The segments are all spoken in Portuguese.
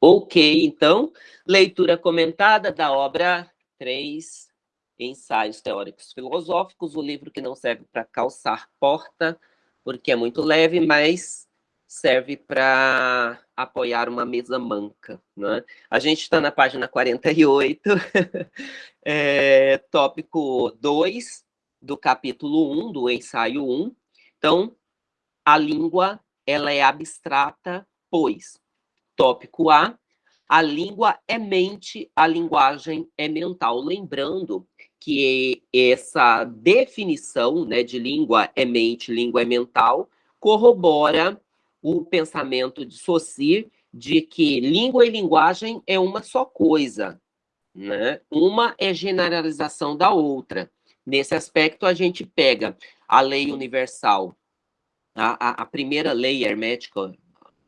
Ok, então, leitura comentada da obra 3, Ensaios Teóricos Filosóficos, o livro que não serve para calçar porta, porque é muito leve, mas serve para apoiar uma mesa manca. Né? A gente está na página 48, é, tópico 2 do capítulo 1, do ensaio 1. Então, a língua ela é abstrata, pois, tópico A, a língua é mente, a linguagem é mental. Lembrando que essa definição né, de língua é mente, língua é mental, corrobora o pensamento de Saussure de que língua e linguagem é uma só coisa, né? Uma é generalização da outra. Nesse aspecto, a gente pega a lei universal, a, a, a primeira lei hermética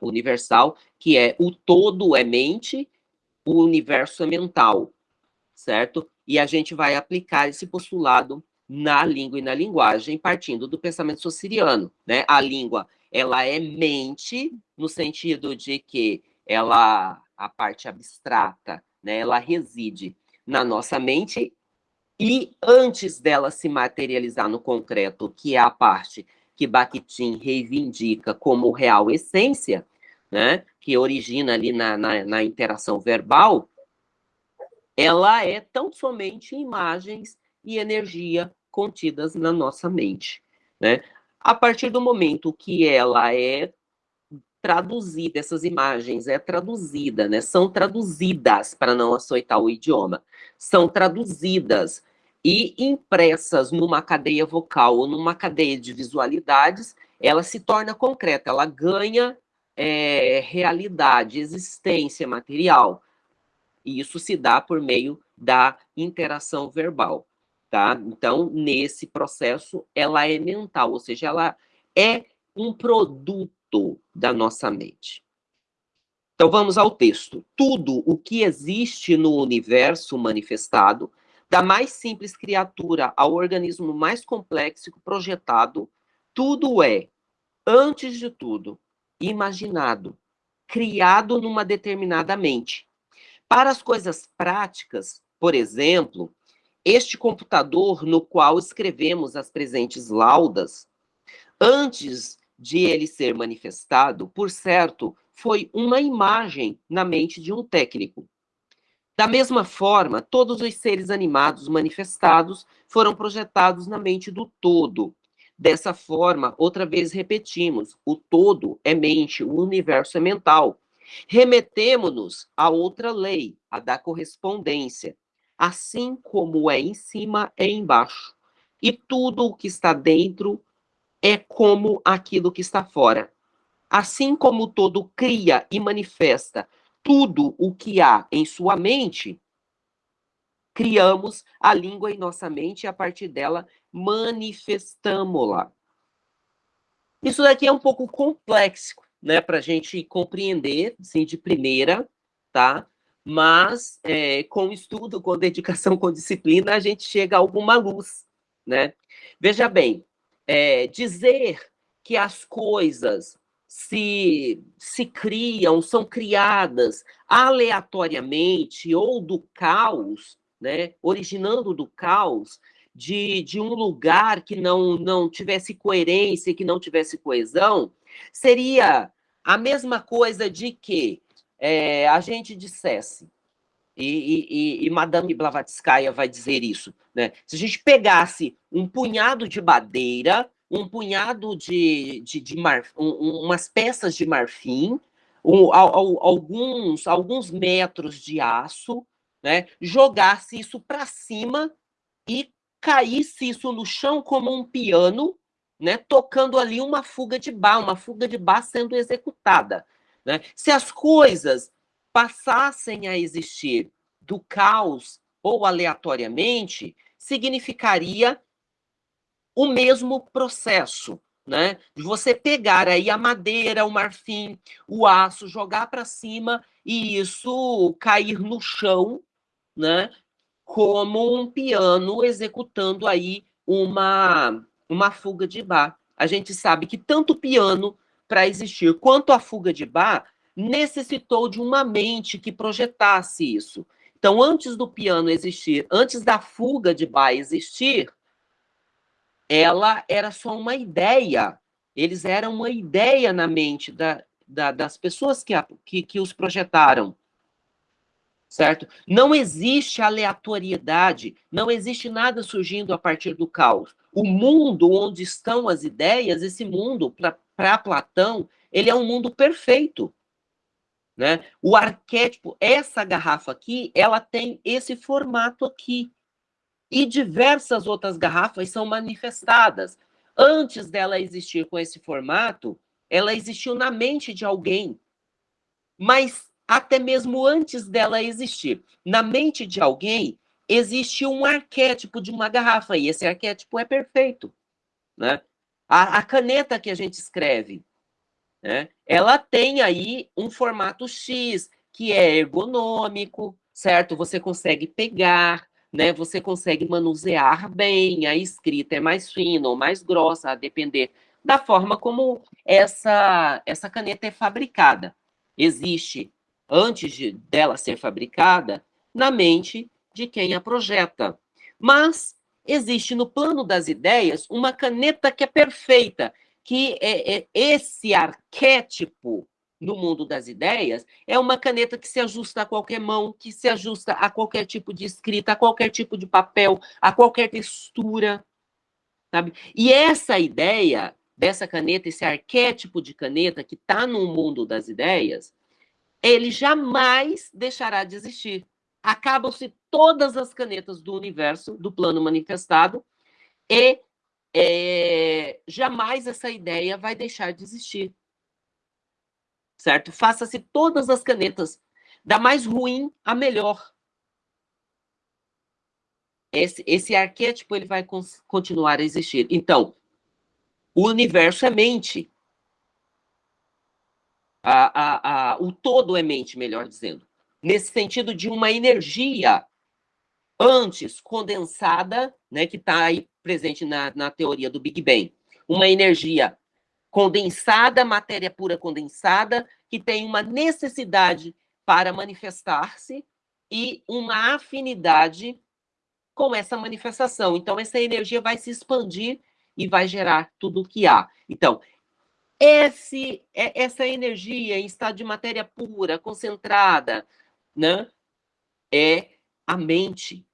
universal, que é o todo é mente, o universo é mental, certo? E a gente vai aplicar esse postulado na língua e na linguagem, partindo do pensamento sociriano, né? A língua, ela é mente, no sentido de que ela, a parte abstrata, né, ela reside na nossa mente e antes dela se materializar no concreto, que é a parte que Bakhtin reivindica como real essência, né, que origina ali na, na, na interação verbal, ela é tão somente imagens e energia contidas na nossa mente. Né? A partir do momento que ela é traduzida, essas imagens é traduzida, né? São traduzidas para não açoitar o idioma. São traduzidas e impressas numa cadeia vocal ou numa cadeia de visualidades, ela se torna concreta, ela ganha é, realidade, existência material. E isso se dá por meio da interação verbal, tá? Então, nesse processo, ela é mental, ou seja, ela é um produto da nossa mente. Então, vamos ao texto. Tudo o que existe no universo manifestado da mais simples criatura ao organismo mais complexo projetado, tudo é, antes de tudo, imaginado, criado numa determinada mente. Para as coisas práticas, por exemplo, este computador no qual escrevemos as presentes laudas, antes de ele ser manifestado, por certo, foi uma imagem na mente de um técnico. Da mesma forma, todos os seres animados manifestados foram projetados na mente do todo. Dessa forma, outra vez repetimos: o todo é mente, o universo é mental. Remetemos-nos a outra lei, a da correspondência. Assim como é em cima, é embaixo. E tudo o que está dentro é como aquilo que está fora. Assim como o todo cria e manifesta tudo o que há em sua mente, criamos a língua em nossa mente e a partir dela manifestamos-la. Isso daqui é um pouco complexo, né, para a gente compreender, assim, de primeira, tá? Mas é, com estudo, com dedicação, com disciplina, a gente chega a alguma luz, né? Veja bem, é, dizer que as coisas se, se criam, são criadas aleatoriamente ou do caos, né, originando do caos, de, de um lugar que não, não tivesse coerência, que não tivesse coesão, seria a mesma coisa de que é, a gente dissesse, e, e, e, Madame Blavatskaya vai dizer isso, né? Se a gente pegasse um punhado de madeira, um punhado de, de, de mar, um, umas peças de marfim, um, alguns, alguns metros de aço, né? jogasse isso para cima e caísse isso no chão como um piano, né? tocando ali uma fuga de bar, uma fuga de bar sendo executada. Né? Se as coisas passassem a existir do caos ou aleatoriamente, significaria o mesmo processo, né? De você pegar aí a madeira, o marfim, o aço, jogar para cima e isso cair no chão, né? Como um piano executando aí uma uma fuga de bar. A gente sabe que tanto o piano para existir quanto a fuga de bar necessitou de uma mente que projetasse isso. Então, antes do piano existir, antes da fuga de Bach existir, ela era só uma ideia. Eles eram uma ideia na mente da, da, das pessoas que, que, que os projetaram. Certo? Não existe aleatoriedade, não existe nada surgindo a partir do caos. O mundo onde estão as ideias, esse mundo, para Platão, ele é um mundo perfeito. Né? O arquétipo, essa garrafa aqui, ela tem esse formato aqui. E diversas outras garrafas são manifestadas. Antes dela existir com esse formato, ela existiu na mente de alguém. Mas até mesmo antes dela existir, na mente de alguém, existe um arquétipo de uma garrafa, e esse arquétipo é perfeito. Né? A, a caneta que a gente escreve, né? ela tem aí um formato X, que é ergonômico, certo? Você consegue pegar, né? Você consegue manusear bem, a escrita é mais fina ou mais grossa, a depender da forma como essa, essa caneta é fabricada. Existe, antes de, dela ser fabricada, na mente de quem a projeta. Mas existe no plano das ideias uma caneta que é perfeita, que é, é esse arquétipo no mundo das ideias, é uma caneta que se ajusta a qualquer mão, que se ajusta a qualquer tipo de escrita, a qualquer tipo de papel, a qualquer textura, sabe? E essa ideia dessa caneta, esse arquétipo de caneta que está no mundo das ideias, ele jamais deixará de existir. Acabam-se todas as canetas do universo, do plano manifestado, e é, jamais essa ideia vai deixar de existir certo? Faça-se todas as canetas, da mais ruim à melhor. Esse, esse arquétipo ele vai continuar a existir. Então, o universo é mente. A, a, a, o todo é mente, melhor dizendo. Nesse sentido de uma energia antes condensada, né, que está aí presente na, na teoria do Big Bang. Uma energia condensada, matéria pura condensada, que tem uma necessidade para manifestar-se e uma afinidade com essa manifestação. Então, essa energia vai se expandir e vai gerar tudo o que há. Então, esse, é, essa energia em estado de matéria pura, concentrada, né, é a mente.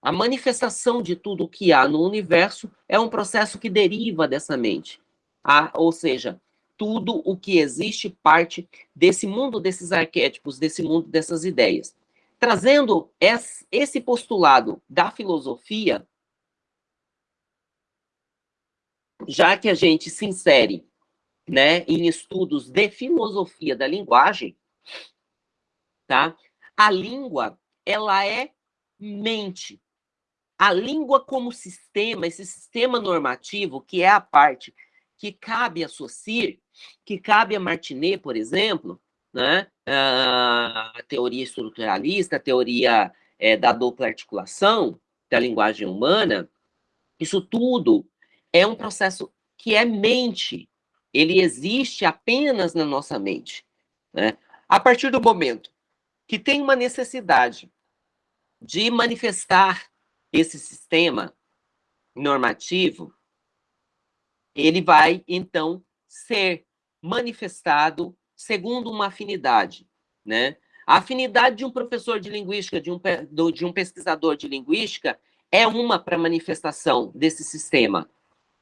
A manifestação de tudo o que há no universo é um processo que deriva dessa mente. Ah, ou seja, tudo o que existe parte desse mundo desses arquétipos, desse mundo dessas ideias. Trazendo esse postulado da filosofia, já que a gente se insere né, em estudos de filosofia da linguagem, tá? A língua, ela é mente a língua como sistema, esse sistema normativo, que é a parte que cabe a Saussure, que cabe a Martinet, por exemplo, né? a teoria estruturalista, a teoria é, da dupla articulação da linguagem humana, isso tudo é um processo que é mente, ele existe apenas na nossa mente. Né? A partir do momento que tem uma necessidade de manifestar esse sistema normativo, ele vai, então, ser manifestado segundo uma afinidade, né? A afinidade de um professor de linguística, de um, de um pesquisador de linguística, é uma para manifestação desse sistema.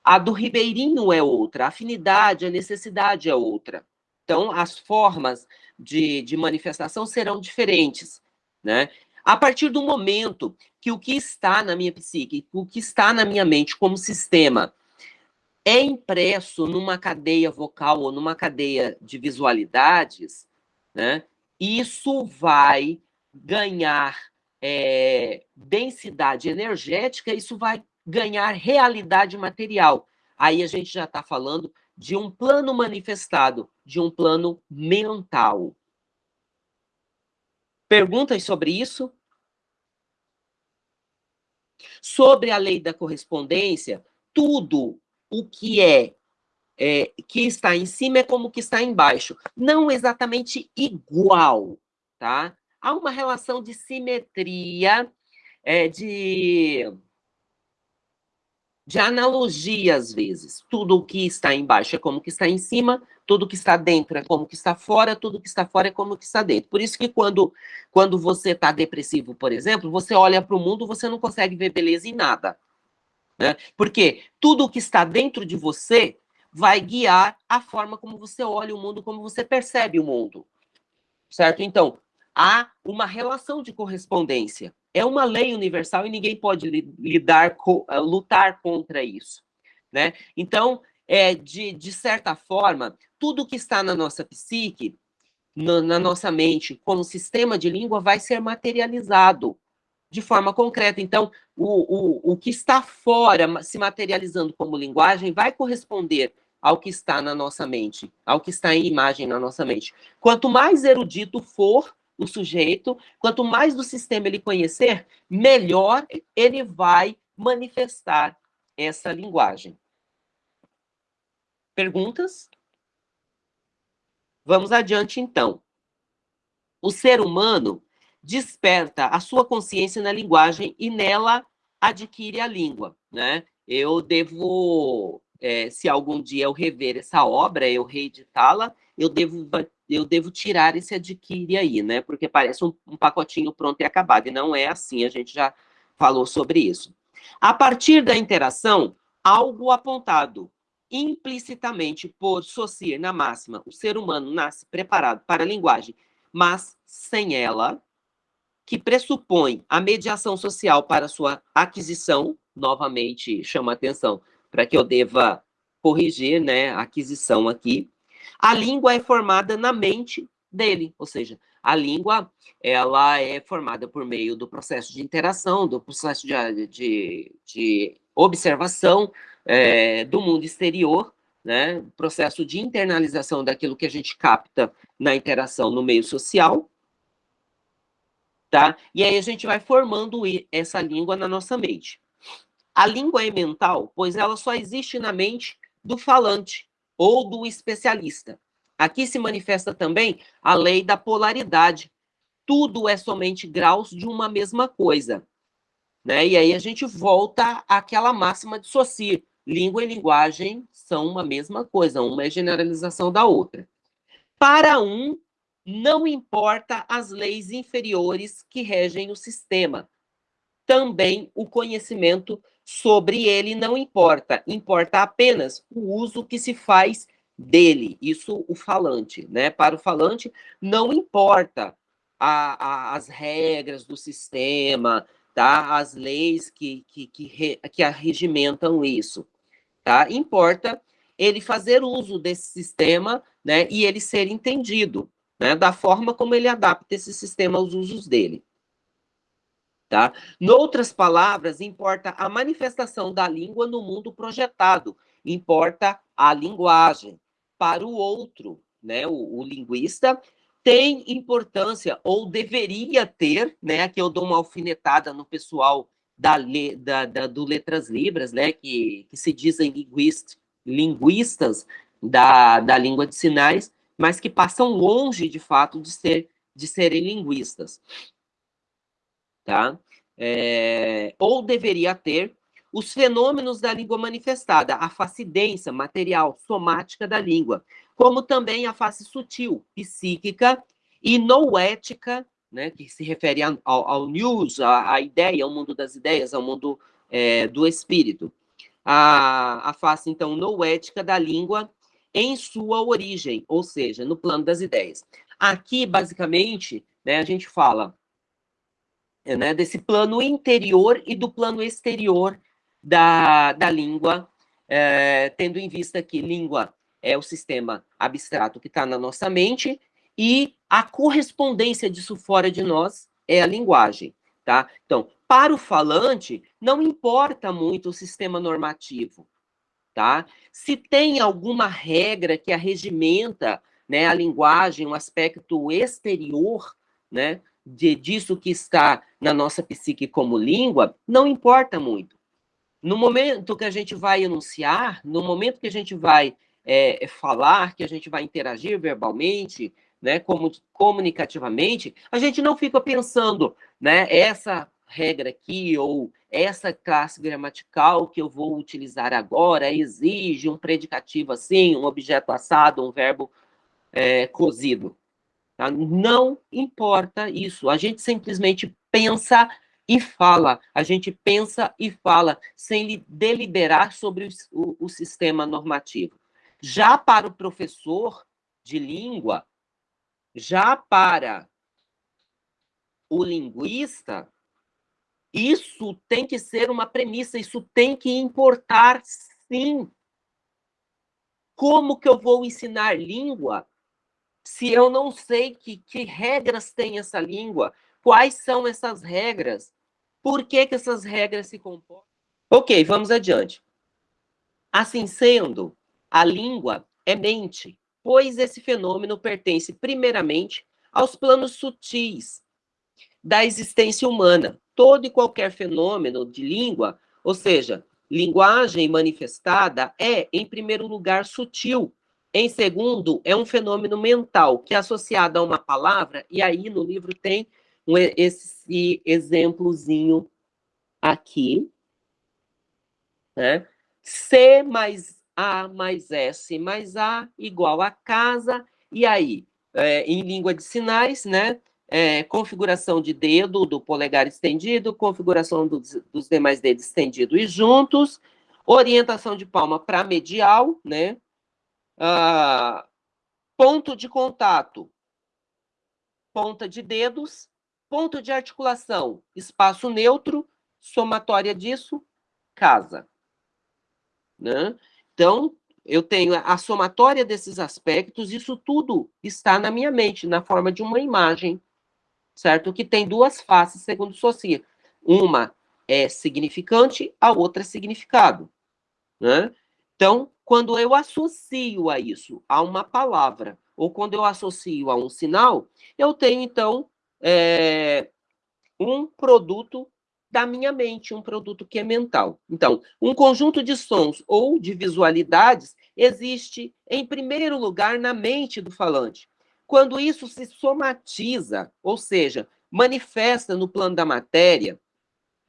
A do ribeirinho é outra, a afinidade, a necessidade é outra. Então, as formas de, de manifestação serão diferentes, né? A partir do momento que o que está na minha psique, o que está na minha mente como sistema, é impresso numa cadeia vocal ou numa cadeia de visualidades, né, isso vai ganhar é, densidade energética, isso vai ganhar realidade material. Aí a gente já está falando de um plano manifestado, de um plano mental. Perguntas sobre isso? Sobre a lei da correspondência, tudo o que é, é, que está em cima é como que está embaixo. Não exatamente igual, tá? Há uma relação de simetria, é, de, de analogia, às vezes. Tudo o que está embaixo é como que está em cima, tudo que está dentro é como que está fora, tudo que está fora é como que está dentro. Por isso que quando, quando você está depressivo, por exemplo, você olha para o mundo, você não consegue ver beleza em nada. Né? Porque tudo o que está dentro de você vai guiar a forma como você olha o mundo, como você percebe o mundo. Certo? Então, há uma relação de correspondência. É uma lei universal e ninguém pode lidar, eh, lutar contra isso. Né? Então, é, de, de certa forma, tudo que está na nossa psique, na, na nossa mente, como sistema de língua, vai ser materializado de forma concreta. Então, o, o, o que está fora, se materializando como linguagem, vai corresponder ao que está na nossa mente, ao que está em imagem na nossa mente. Quanto mais erudito for o sujeito, quanto mais do sistema ele conhecer, melhor ele vai manifestar essa linguagem. Perguntas? Vamos adiante, então. O ser humano desperta a sua consciência na linguagem e nela adquire a língua, né? Eu devo é, se algum dia eu rever essa obra, eu reeditá-la, eu devo, eu devo tirar esse adquire aí, né? Porque parece um, um pacotinho pronto e acabado, e não é assim, a gente já falou sobre isso. A partir da interação, algo apontado implicitamente por Saussure na máxima, o ser humano nasce preparado para a linguagem, mas sem ela, que pressupõe a mediação social para sua aquisição, novamente chama atenção, para que eu deva corrigir né, aquisição aqui. A língua é formada na mente dele, ou seja, a língua ela é formada por meio do processo de interação, do processo de, de, de observação é, do mundo exterior, né, processo de internalização daquilo que a gente capta na interação no meio social, tá? E aí a gente vai formando essa língua na nossa mente. A língua é mental, pois ela só existe na mente do falante ou do especialista. Aqui se manifesta também a lei da polaridade. Tudo é somente graus de uma mesma coisa. Né? E aí a gente volta àquela máxima de Saussure. Língua e linguagem são uma mesma coisa, uma é generalização da outra. Para um, não importa as leis inferiores que regem o sistema. Também o conhecimento sobre ele não importa, importa apenas o uso que se faz dele, isso o falante, né? Para o falante não importa a, a, as regras do sistema, tá? As leis que, que, que, re, que arregimentam isso, tá? Importa ele fazer uso desse sistema, né? E ele ser entendido, né? Da forma como ele adapta esse sistema aos usos dele. Tá? Noutras palavras, importa a manifestação da língua no mundo projetado, importa a linguagem. Para o outro, né, o, o linguista, tem importância, ou deveria ter, né, aqui eu dou uma alfinetada no pessoal da, da, da do Letras Libras, né, que, que se dizem linguist, linguistas da, da língua de sinais, mas que passam longe, de fato, de, ser, de serem linguistas tá? É, ou deveria ter os fenômenos da língua manifestada, a face densa, material, somática da língua, como também a face sutil, psíquica e noética, né, que se refere ao, ao news, à, ideia, ao mundo das ideias, ao mundo é, do espírito. A, a face, então, noética da língua em sua origem, ou seja, no plano das ideias. Aqui, basicamente, né, a gente fala né, desse plano interior e do plano exterior da, da língua, é, tendo em vista que língua é o sistema abstrato que está na nossa mente e a correspondência disso fora de nós é a linguagem, tá? Então, para o falante, não importa muito o sistema normativo, tá? Se tem alguma regra que arregimenta né, a linguagem, um aspecto exterior, né, de, disso que está na nossa psique como língua, não importa muito. No momento que a gente vai enunciar, no momento que a gente vai é, falar, que a gente vai interagir verbalmente, né, como, comunicativamente, a gente não fica pensando, né, essa regra aqui ou essa classe gramatical que eu vou utilizar agora exige um predicativo assim, um objeto assado, um verbo é, cozido. Tá? Não importa isso, a gente simplesmente pensa e fala, a gente pensa e fala, sem deliberar sobre o, o, o sistema normativo. Já para o professor de língua, já para o linguista, isso tem que ser uma premissa, isso tem que importar, sim. Como que eu vou ensinar língua se eu não sei que, que regras tem essa língua? Quais são essas regras? Por que, que essas regras se comportam? Ok, vamos adiante. Assim sendo, a língua é mente, pois esse fenômeno pertence primeiramente aos planos sutis da existência humana. Todo e qualquer fenômeno de língua, ou seja, linguagem manifestada, é, em primeiro lugar, sutil. Em segundo, é um fenômeno mental, que é associado a uma palavra, e aí no livro tem um, esse exemplozinho aqui, né? C mais A mais S mais A igual a casa, e aí, é, em língua de sinais, né? É, configuração de dedo do polegar estendido, configuração dos, dos demais dedos estendidos e juntos, orientação de palma para medial, né? Ah, ponto de contato, ponta de dedos, ponto de articulação, espaço neutro, somatória disso, casa. Né? Então, eu tenho a somatória desses aspectos, isso tudo está na minha mente, na forma de uma imagem, certo? Que tem duas faces, segundo Saussure. Uma é significante, a outra é significado. Né? Então, quando eu associo a isso, a uma palavra, ou quando eu associo a um sinal, eu tenho, então, é, um produto da minha mente, um produto que é mental. Então, um conjunto de sons ou de visualidades existe, em primeiro lugar, na mente do falante. Quando isso se somatiza, ou seja, manifesta no plano da matéria,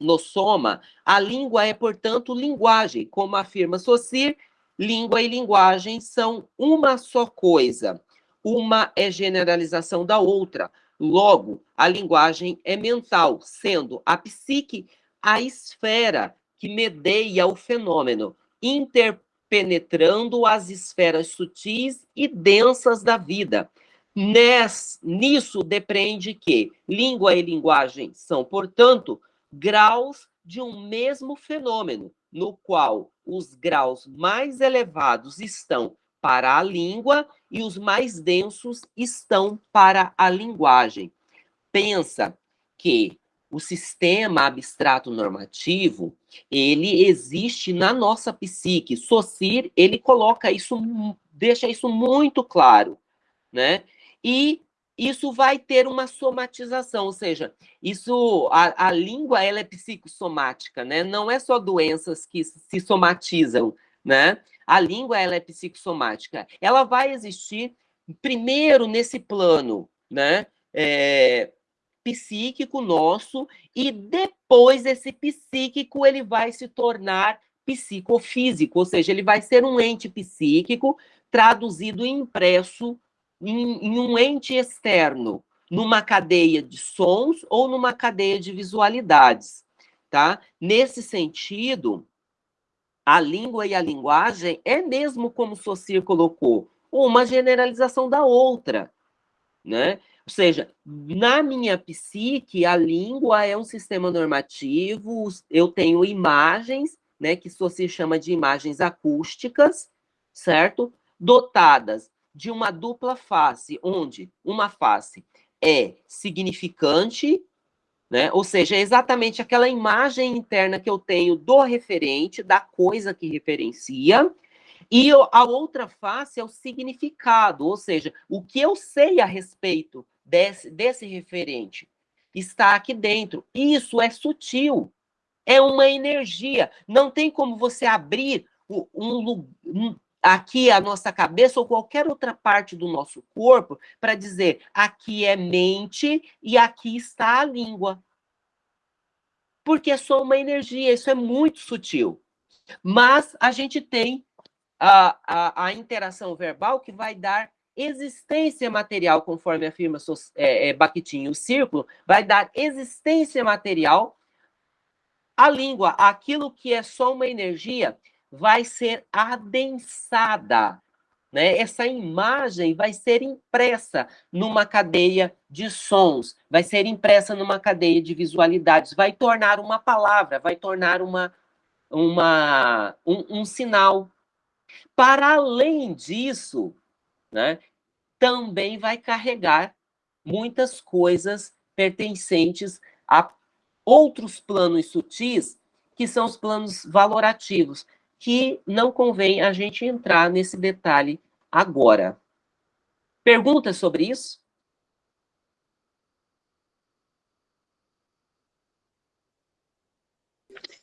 no soma, a língua é, portanto, linguagem. Como afirma Saussure, língua e linguagem são uma só coisa. Uma é generalização da outra. Logo, a linguagem é mental, sendo a psique a esfera que medeia o fenômeno, interpenetrando as esferas sutis e densas da vida. Nisso depende que língua e linguagem são, portanto, graus de um mesmo fenômeno, no qual os graus mais elevados estão para a língua e os mais densos estão para a linguagem. Pensa que o sistema abstrato normativo, ele existe na nossa psique. Socir, ele coloca isso, deixa isso muito claro, né? E isso vai ter uma somatização, ou seja, isso a, a língua ela é psicossomática, né? Não é só doenças que se somatizam, né? A língua ela é psicossomática. Ela vai existir primeiro nesse plano, né? É, psíquico nosso e depois esse psíquico ele vai se tornar psicofísico, ou seja, ele vai ser um ente psíquico traduzido e impresso em, em um ente externo, numa cadeia de sons ou numa cadeia de visualidades, tá? Nesse sentido, a língua e a linguagem é mesmo como Saussure colocou, uma generalização da outra, né? Ou seja, na minha psique, a língua é um sistema normativo, eu tenho imagens, né, que Saussure chama de imagens acústicas, certo? Dotadas de uma dupla face, onde uma face é significante, né? Ou seja, é exatamente aquela imagem interna que eu tenho do referente, da coisa que referencia, e a outra face é o significado, ou seja, o que eu sei a respeito desse, desse referente está aqui dentro. Isso é sutil, é uma energia. Não tem como você abrir um, um, aqui a nossa cabeça ou qualquer outra parte do nosso corpo para dizer aqui é mente e aqui está a língua. Porque é só uma energia, isso é muito sutil. Mas a gente tem a, a, a interação verbal que vai dar existência material, conforme afirma é, é, Bakhtin, o círculo vai dar existência material à língua. Aquilo que é só uma energia vai ser adensada. Né? Essa imagem vai ser impressa numa cadeia de sons, vai ser impressa numa cadeia de visualidades, vai tornar uma palavra, vai tornar uma, uma, um, um sinal. Para além disso, né, também vai carregar muitas coisas pertencentes a outros planos sutis, que são os planos valorativos, que não convém a gente entrar nesse detalhe agora. Perguntas sobre isso?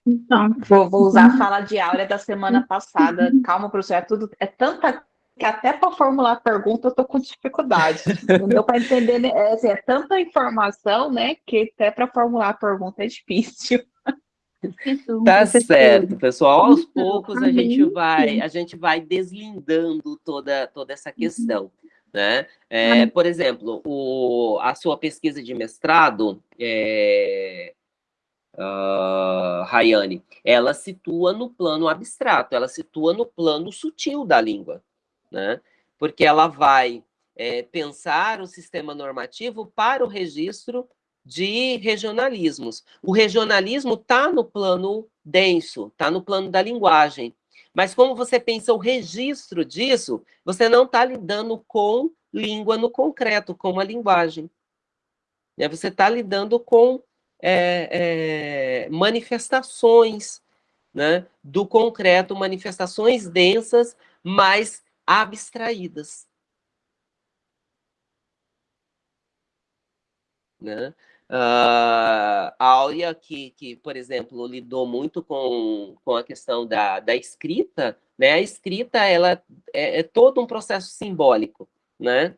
Então, vou, vou usar a fala de Áurea da semana passada. Calma, professor, é tudo, é tanta que até para formular a pergunta eu tô com dificuldade. Não deu para entender, né? é, assim, é, tanta informação, né, que até para formular a pergunta é difícil. Tá certo, pessoal. Aos poucos a gente vai, a gente vai deslindando toda, toda essa questão. Né? É, por exemplo, o, a sua pesquisa de mestrado, é, uh, Rayane, ela situa no plano abstrato, ela situa no plano sutil da língua né? porque ela vai é, pensar o sistema normativo para o registro de regionalismos. O regionalismo está no plano denso, está no plano da linguagem. Mas como você pensa o registro disso, você não está lidando com língua no concreto, com a linguagem. Né? Você está lidando com é, é, manifestações né, do concreto, manifestações densas, mas abstraídas. Né? Uh, a Áurea, que, que, por exemplo, lidou muito com, com a questão da, da escrita, né? a escrita ela é, é todo um processo simbólico. Né?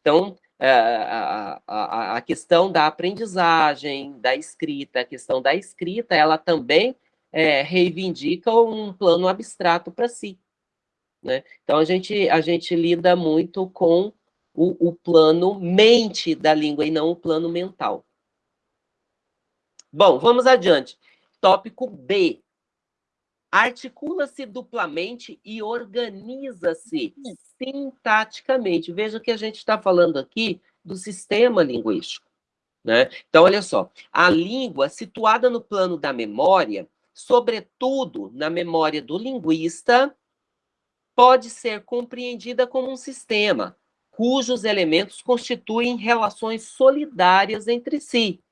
Então, a, a, a questão da aprendizagem, da escrita, a questão da escrita, ela também é, reivindica um plano abstrato para si. Né? Então, a gente, a gente lida muito com o, o plano mente da língua e não o plano mental. Bom, vamos adiante. Tópico B. Articula-se duplamente e organiza-se sintaticamente. Veja que a gente está falando aqui do sistema linguístico. Né? Então, olha só. A língua, situada no plano da memória, sobretudo na memória do linguista, pode ser compreendida como um sistema, cujos elementos constituem relações solidárias entre si.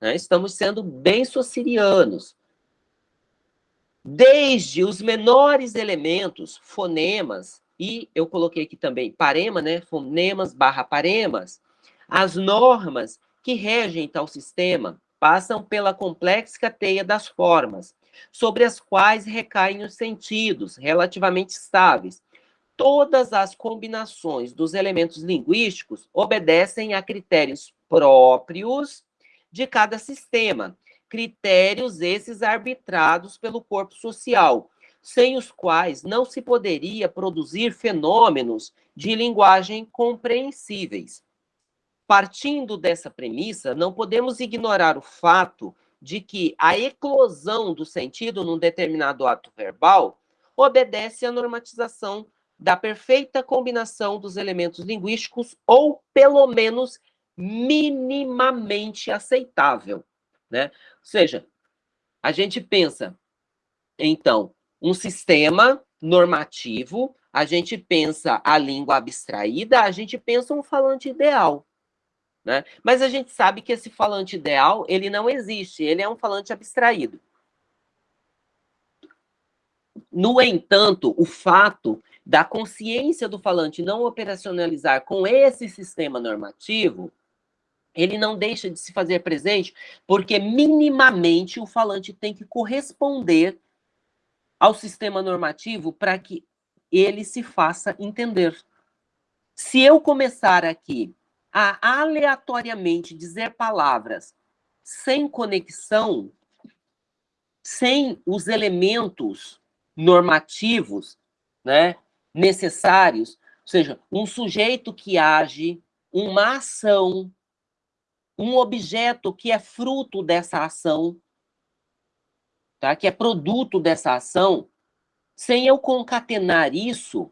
Né? Estamos sendo bem socirianos. Desde os menores elementos, fonemas, e eu coloquei aqui também parema, né? Fonemas barra paremas, as normas que regem tal sistema passam pela complexa teia das formas, sobre as quais recaem os sentidos, relativamente estáveis. Todas as combinações dos elementos linguísticos obedecem a critérios próprios de cada sistema, critérios esses arbitrados pelo corpo social, sem os quais não se poderia produzir fenômenos de linguagem compreensíveis. Partindo dessa premissa, não podemos ignorar o fato de que a eclosão do sentido num determinado ato verbal obedece à normatização da perfeita combinação dos elementos linguísticos ou, pelo menos, minimamente aceitável. Né? Ou seja, a gente pensa, então, um sistema normativo, a gente pensa a língua abstraída, a gente pensa um falante ideal. Né? Mas a gente sabe que esse falante ideal, ele não existe, ele é um falante abstraído. No entanto, o fato da consciência do falante não operacionalizar com esse sistema normativo, ele não deixa de se fazer presente, porque minimamente o falante tem que corresponder ao sistema normativo para que ele se faça entender. Se eu começar aqui a aleatoriamente dizer palavras sem conexão, sem os elementos normativos né, necessários, ou seja, um sujeito que age, uma ação, um objeto que é fruto dessa ação, tá? que é produto dessa ação, sem eu concatenar isso,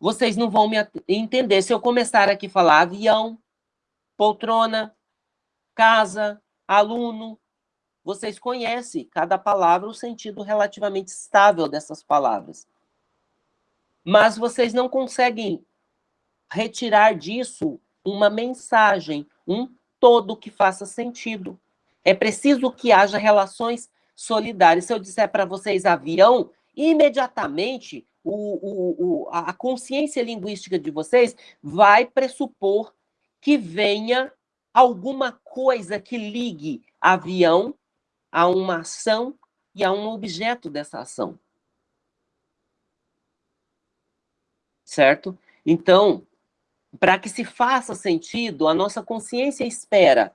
vocês não vão me entender. Se eu começar aqui a falar avião, poltrona, casa, aluno, vocês conhecem cada palavra, o sentido relativamente estável dessas palavras. Mas vocês não conseguem retirar disso uma mensagem, um todo que faça sentido. É preciso que haja relações solidárias. Se eu disser para vocês avião, imediatamente o, o, o, a consciência linguística de vocês vai pressupor que venha alguma coisa que ligue avião a uma ação e a um objeto dessa ação. Certo? Então, para que se faça sentido, a nossa consciência espera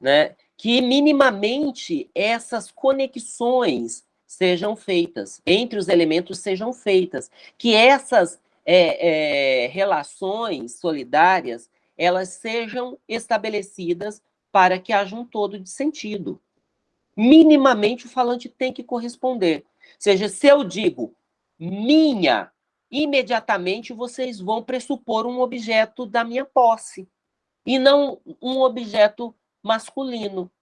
né, que minimamente essas conexões sejam feitas, entre os elementos sejam feitas, que essas é, é, relações solidárias, elas sejam estabelecidas para que haja um todo de sentido. Minimamente o falante tem que corresponder. Ou seja, se eu digo minha, imediatamente vocês vão pressupor um objeto da minha posse, e não um objeto masculino.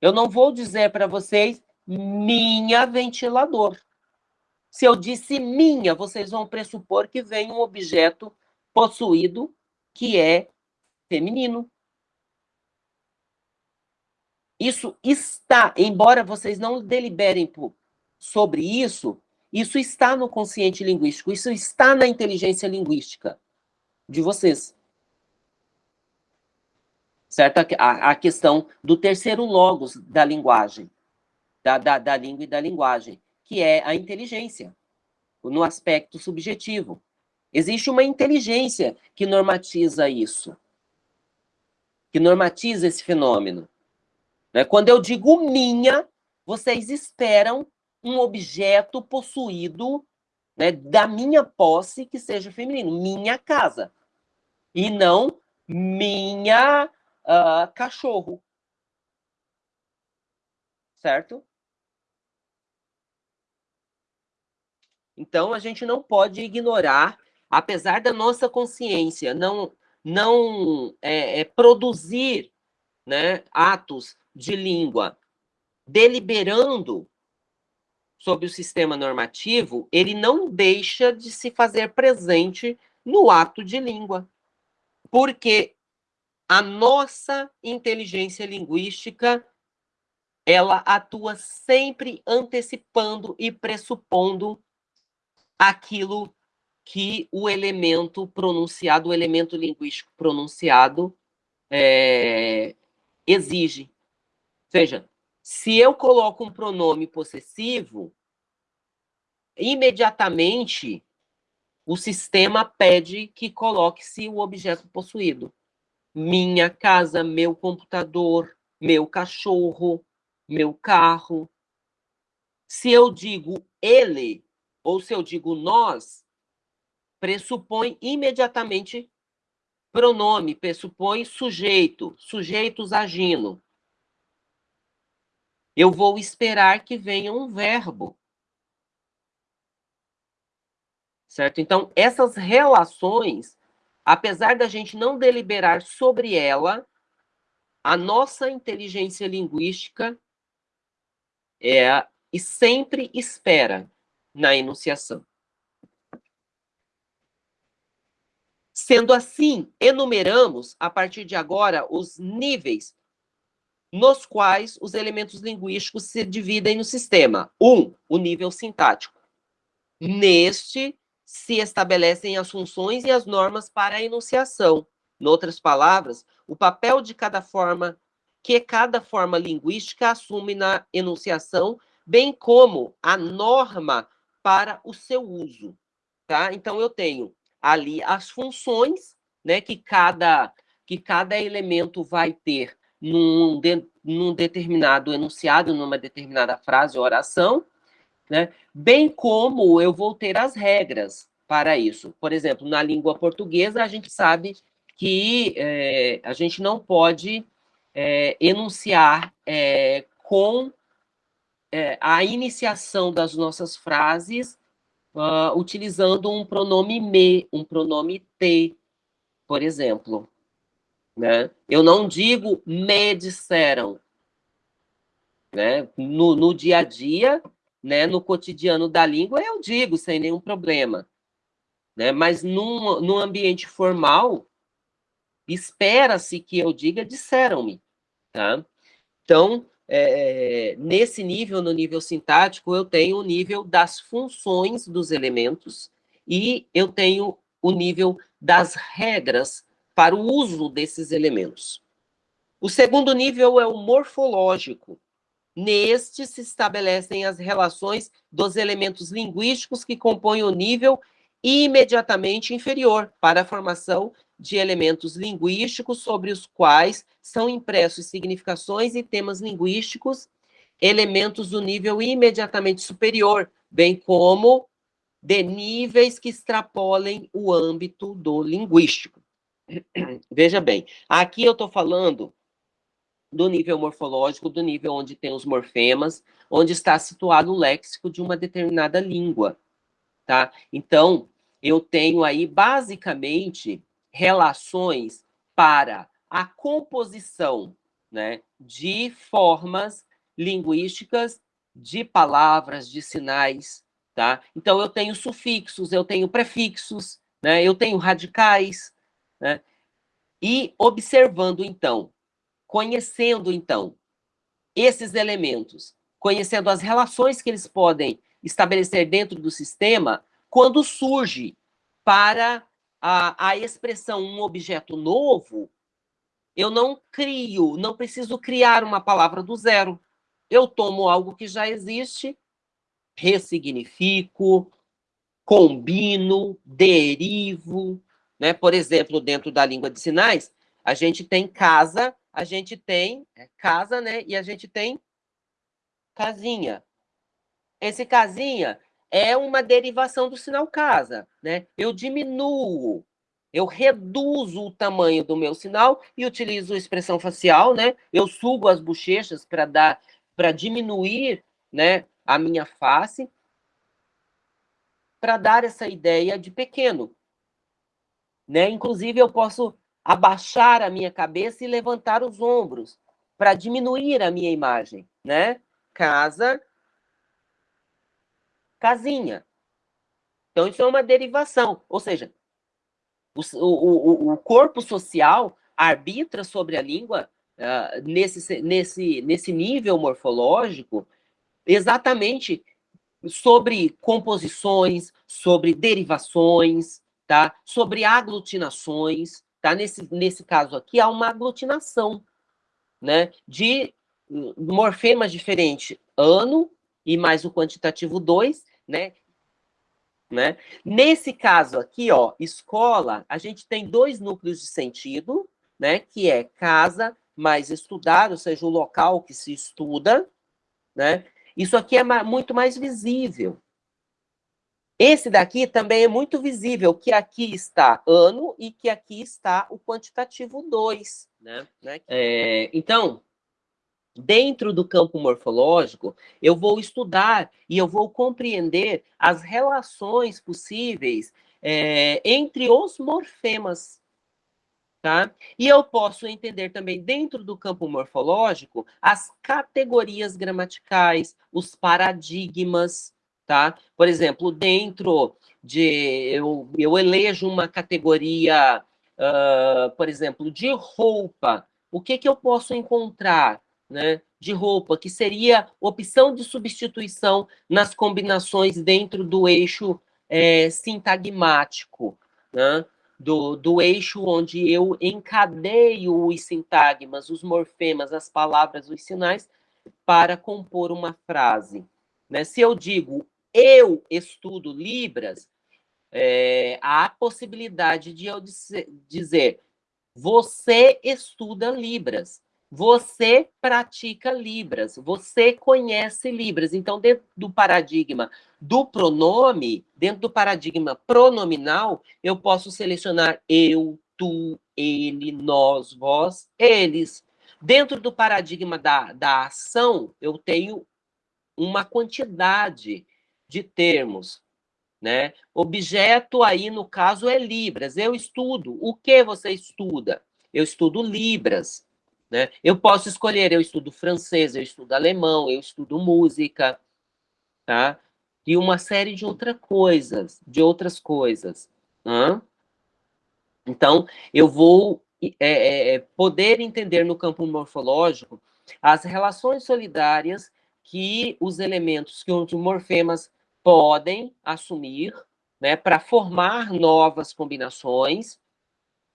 Eu não vou dizer para vocês minha ventilador. Se eu disse minha, vocês vão pressupor que vem um objeto possuído que é feminino. Isso está, embora vocês não deliberem sobre isso, isso está no consciente linguístico, isso está na inteligência linguística de vocês. Certo? A, a questão do terceiro logos da linguagem da, da, da língua e da linguagem, que é a inteligência, no aspecto subjetivo. Existe uma inteligência que normatiza isso, que normatiza esse fenômeno. Né? Quando eu digo minha, vocês esperam um objeto possuído né, da minha posse que seja feminino, minha casa, e não minha uh, cachorro. Certo? Então, a gente não pode ignorar, apesar da nossa consciência não, não é, é, produzir né, atos de língua deliberando sobre o sistema normativo, ele não deixa de se fazer presente no ato de língua. Porque a nossa inteligência linguística ela atua sempre antecipando e pressupondo aquilo que o elemento pronunciado, o elemento linguístico pronunciado é, exige. Ou seja, se eu coloco um pronome possessivo, imediatamente o sistema pede que coloque-se o objeto possuído. Minha casa, meu computador, meu cachorro, meu carro. Se eu digo ele, ou se eu digo nós, pressupõe imediatamente pronome, pressupõe sujeito, sujeitos agindo. Eu vou esperar que venha um verbo. Certo? Então, essas relações, apesar da gente não deliberar sobre ela, a nossa inteligência linguística é e sempre espera na enunciação. Sendo assim, enumeramos, a partir de agora, os níveis nos quais os elementos linguísticos se dividem no sistema. Um, o nível sintático. Neste, se estabelecem as funções e as normas para a enunciação. Em outras palavras, o papel de cada forma que cada forma linguística assume na enunciação, bem como a norma para o seu uso, tá? Então, eu tenho ali as funções, né, que cada, que cada elemento vai ter num, de, num determinado enunciado, numa determinada frase ou oração, né? bem como eu vou ter as regras para isso. Por exemplo, na língua portuguesa, a gente sabe que é, a gente não pode é, enunciar é, com é, a iniciação das nossas frases uh, utilizando um pronome me, um pronome te, por exemplo. Né? Eu não digo me disseram. Né? No, no dia a dia, né, no cotidiano da língua, eu digo sem nenhum problema. Né? Mas num, num ambiente formal, espera-se que eu diga disseram-me. Tá? Então, é, nesse nível, no nível sintático, eu tenho o nível das funções dos elementos e eu tenho o nível das regras para o uso desses elementos. O segundo nível é o morfológico. Neste se estabelecem as relações dos elementos linguísticos que compõem o nível imediatamente inferior para a formação de elementos linguísticos sobre os quais são impressos significações e temas linguísticos, elementos do nível imediatamente superior, bem como de níveis que extrapolem o âmbito do linguístico. Veja bem, aqui eu estou falando do nível morfológico, do nível onde tem os morfemas, onde está situado o léxico de uma determinada língua, tá? Então, eu tenho aí, basicamente, relações para a composição né, de formas linguísticas, de palavras, de sinais, tá? Então, eu tenho sufixos, eu tenho prefixos, né, eu tenho radicais, né? E observando, então, conhecendo, então, esses elementos, conhecendo as relações que eles podem estabelecer dentro do sistema, quando surge para a, a expressão um objeto novo, eu não crio, não preciso criar uma palavra do zero. Eu tomo algo que já existe, ressignifico, combino, derivo, né? Por exemplo, dentro da língua de sinais, a gente tem casa, a gente tem é, casa, né? E a gente tem casinha. Esse casinha é uma derivação do sinal casa, né? Eu diminuo, eu reduzo o tamanho do meu sinal e utilizo expressão facial, né? Eu subo as bochechas para dar, para diminuir, né, a minha face, para dar essa ideia de pequeno. Né? Inclusive, eu posso abaixar a minha cabeça e levantar os ombros para diminuir a minha imagem, né? Casa, casinha. Então, isso é uma derivação. Ou seja, o, o, o corpo social arbitra sobre a língua uh, nesse, nesse, nesse nível morfológico exatamente sobre composições, sobre derivações, tá? Sobre aglutinações, tá? Nesse, nesse caso aqui, há uma aglutinação, né? De morfemas diferentes, ano e mais o quantitativo 2, né? Né? Nesse caso aqui, ó, escola, a gente tem dois núcleos de sentido, né? Que é casa mais estudar, ou seja, o local que se estuda, né? Isso aqui é muito mais visível, esse daqui também é muito visível, que aqui está ano e que aqui está o quantitativo 2. Né? né? É, então, dentro do campo morfológico, eu vou estudar e eu vou compreender as relações possíveis é, entre os morfemas. Tá? E eu posso entender também, dentro do campo morfológico, as categorias gramaticais, os paradigmas, tá? Por exemplo, dentro de eu, eu elejo uma categoria, uh, por exemplo, de roupa. O que que eu posso encontrar, né? De roupa que seria opção de substituição nas combinações dentro do eixo é, sintagmático, né? Do, do eixo onde eu encadeio os sintagmas, os morfemas, as palavras, os sinais, para compor uma frase. Né? Se eu digo eu estudo Libras, é, há a possibilidade de eu dizer, você estuda Libras, você pratica Libras, você conhece Libras. Então, dentro do paradigma do pronome, dentro do paradigma pronominal, eu posso selecionar eu, tu, ele, nós, vós, eles. Dentro do paradigma da, da ação, eu tenho uma quantidade de termos. Né? Objeto aí, no caso, é Libras. Eu estudo. O que você estuda? Eu estudo Libras. Né? Eu posso escolher, eu estudo francês, eu estudo alemão, eu estudo música, tá? E uma série de outras coisas, de outras coisas. Né? Então, eu vou é, é, poder entender no campo morfológico as relações solidárias que os elementos, que os morfemas podem assumir né, para formar novas combinações,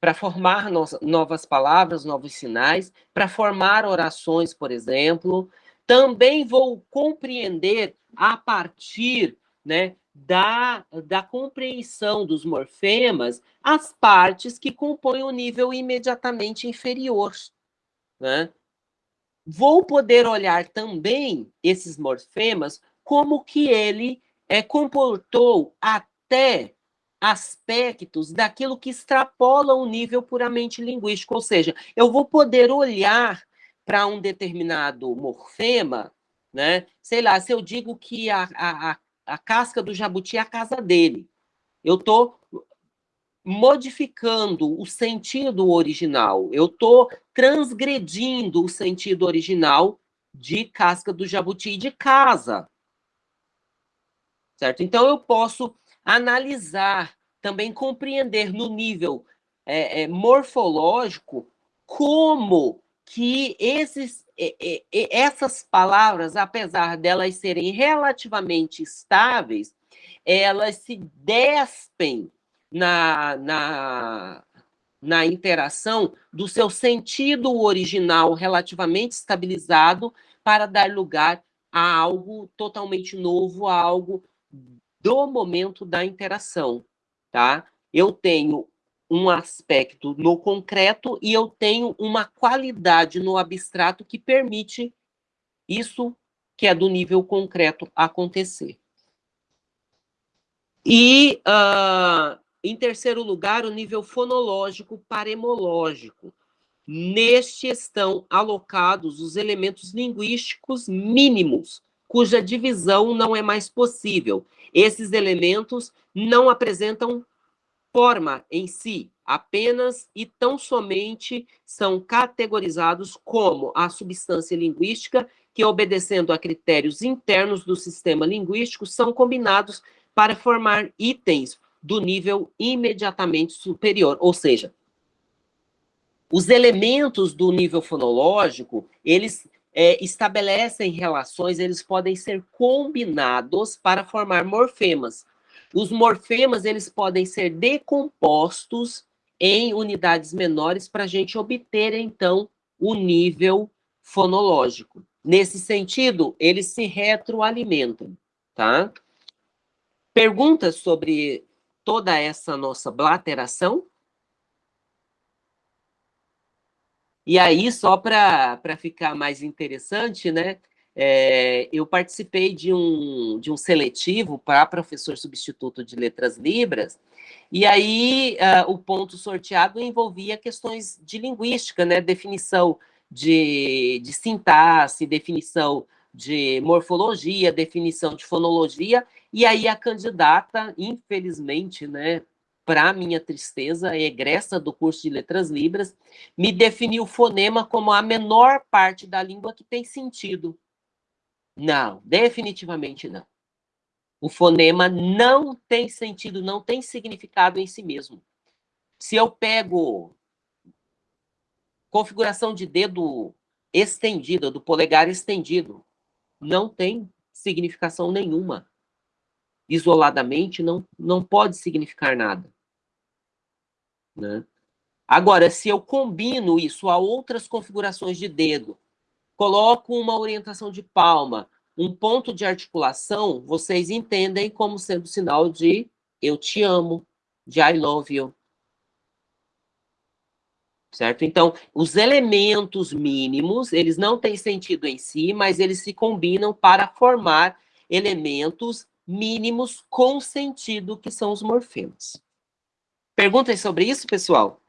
para formar no novas palavras, novos sinais, para formar orações, por exemplo. Também vou compreender a partir né, da, da compreensão dos morfemas as partes que compõem o nível imediatamente inferior. Né? Vou poder olhar também esses morfemas como que ele é, comportou até aspectos daquilo que extrapola o nível puramente linguístico, ou seja, eu vou poder olhar para um determinado morfema, né? Sei lá, se eu digo que a, a, a casca do jabuti é a casa dele, eu estou modificando o sentido original, eu estou transgredindo o sentido original de casca do jabuti de casa. Certo? Então, eu posso analisar, também compreender no nível é, é, morfológico como que esses, é, essas palavras, apesar delas serem relativamente estáveis, elas se despem na, na, na interação do seu sentido original relativamente estabilizado para dar lugar a algo totalmente novo, a algo do momento da interação, tá? Eu tenho um aspecto no concreto e eu tenho uma qualidade no abstrato que permite isso que é do nível concreto acontecer. E, uh, em terceiro lugar, o nível fonológico paremológico. Neste estão alocados os elementos linguísticos mínimos, cuja divisão não é mais possível. Esses elementos não apresentam forma em si, apenas e tão somente são categorizados como a substância linguística que, obedecendo a critérios internos do sistema linguístico, são combinados para formar itens do nível imediatamente superior, ou seja, os elementos do nível fonológico, eles é, estabelecem relações, eles podem ser combinados para formar morfemas. Os morfemas, eles podem ser decompostos em unidades menores para a gente obter, então, o nível fonológico. Nesse sentido, eles se retroalimentam, tá? Perguntas sobre toda essa nossa blateração? E aí, só para ficar mais interessante, né? É, eu participei de um, de um seletivo para professor substituto de letras libras, e aí uh, o ponto sorteado envolvia questões de linguística, né? Definição de, de sintaxe, definição de morfologia, definição de fonologia, e aí a candidata, infelizmente, né, para minha tristeza, egressa do curso de Letras Libras, me definiu o fonema como a menor parte da língua que tem sentido. Não, definitivamente não. O fonema não tem sentido, não tem significado em si mesmo. Se eu pego configuração de dedo estendida, do polegar estendido, não tem significação nenhuma. Isoladamente, não, não pode significar nada. Né? Agora, se eu combino isso a outras configurações de dedo, coloco uma orientação de palma, um ponto de articulação, vocês entendem como sendo sinal de eu te amo, de I love you. Certo? Então, os elementos mínimos, eles não têm sentido em si, mas eles se combinam para formar elementos mínimos com sentido, que são os morfemas. Perguntem sobre isso, pessoal?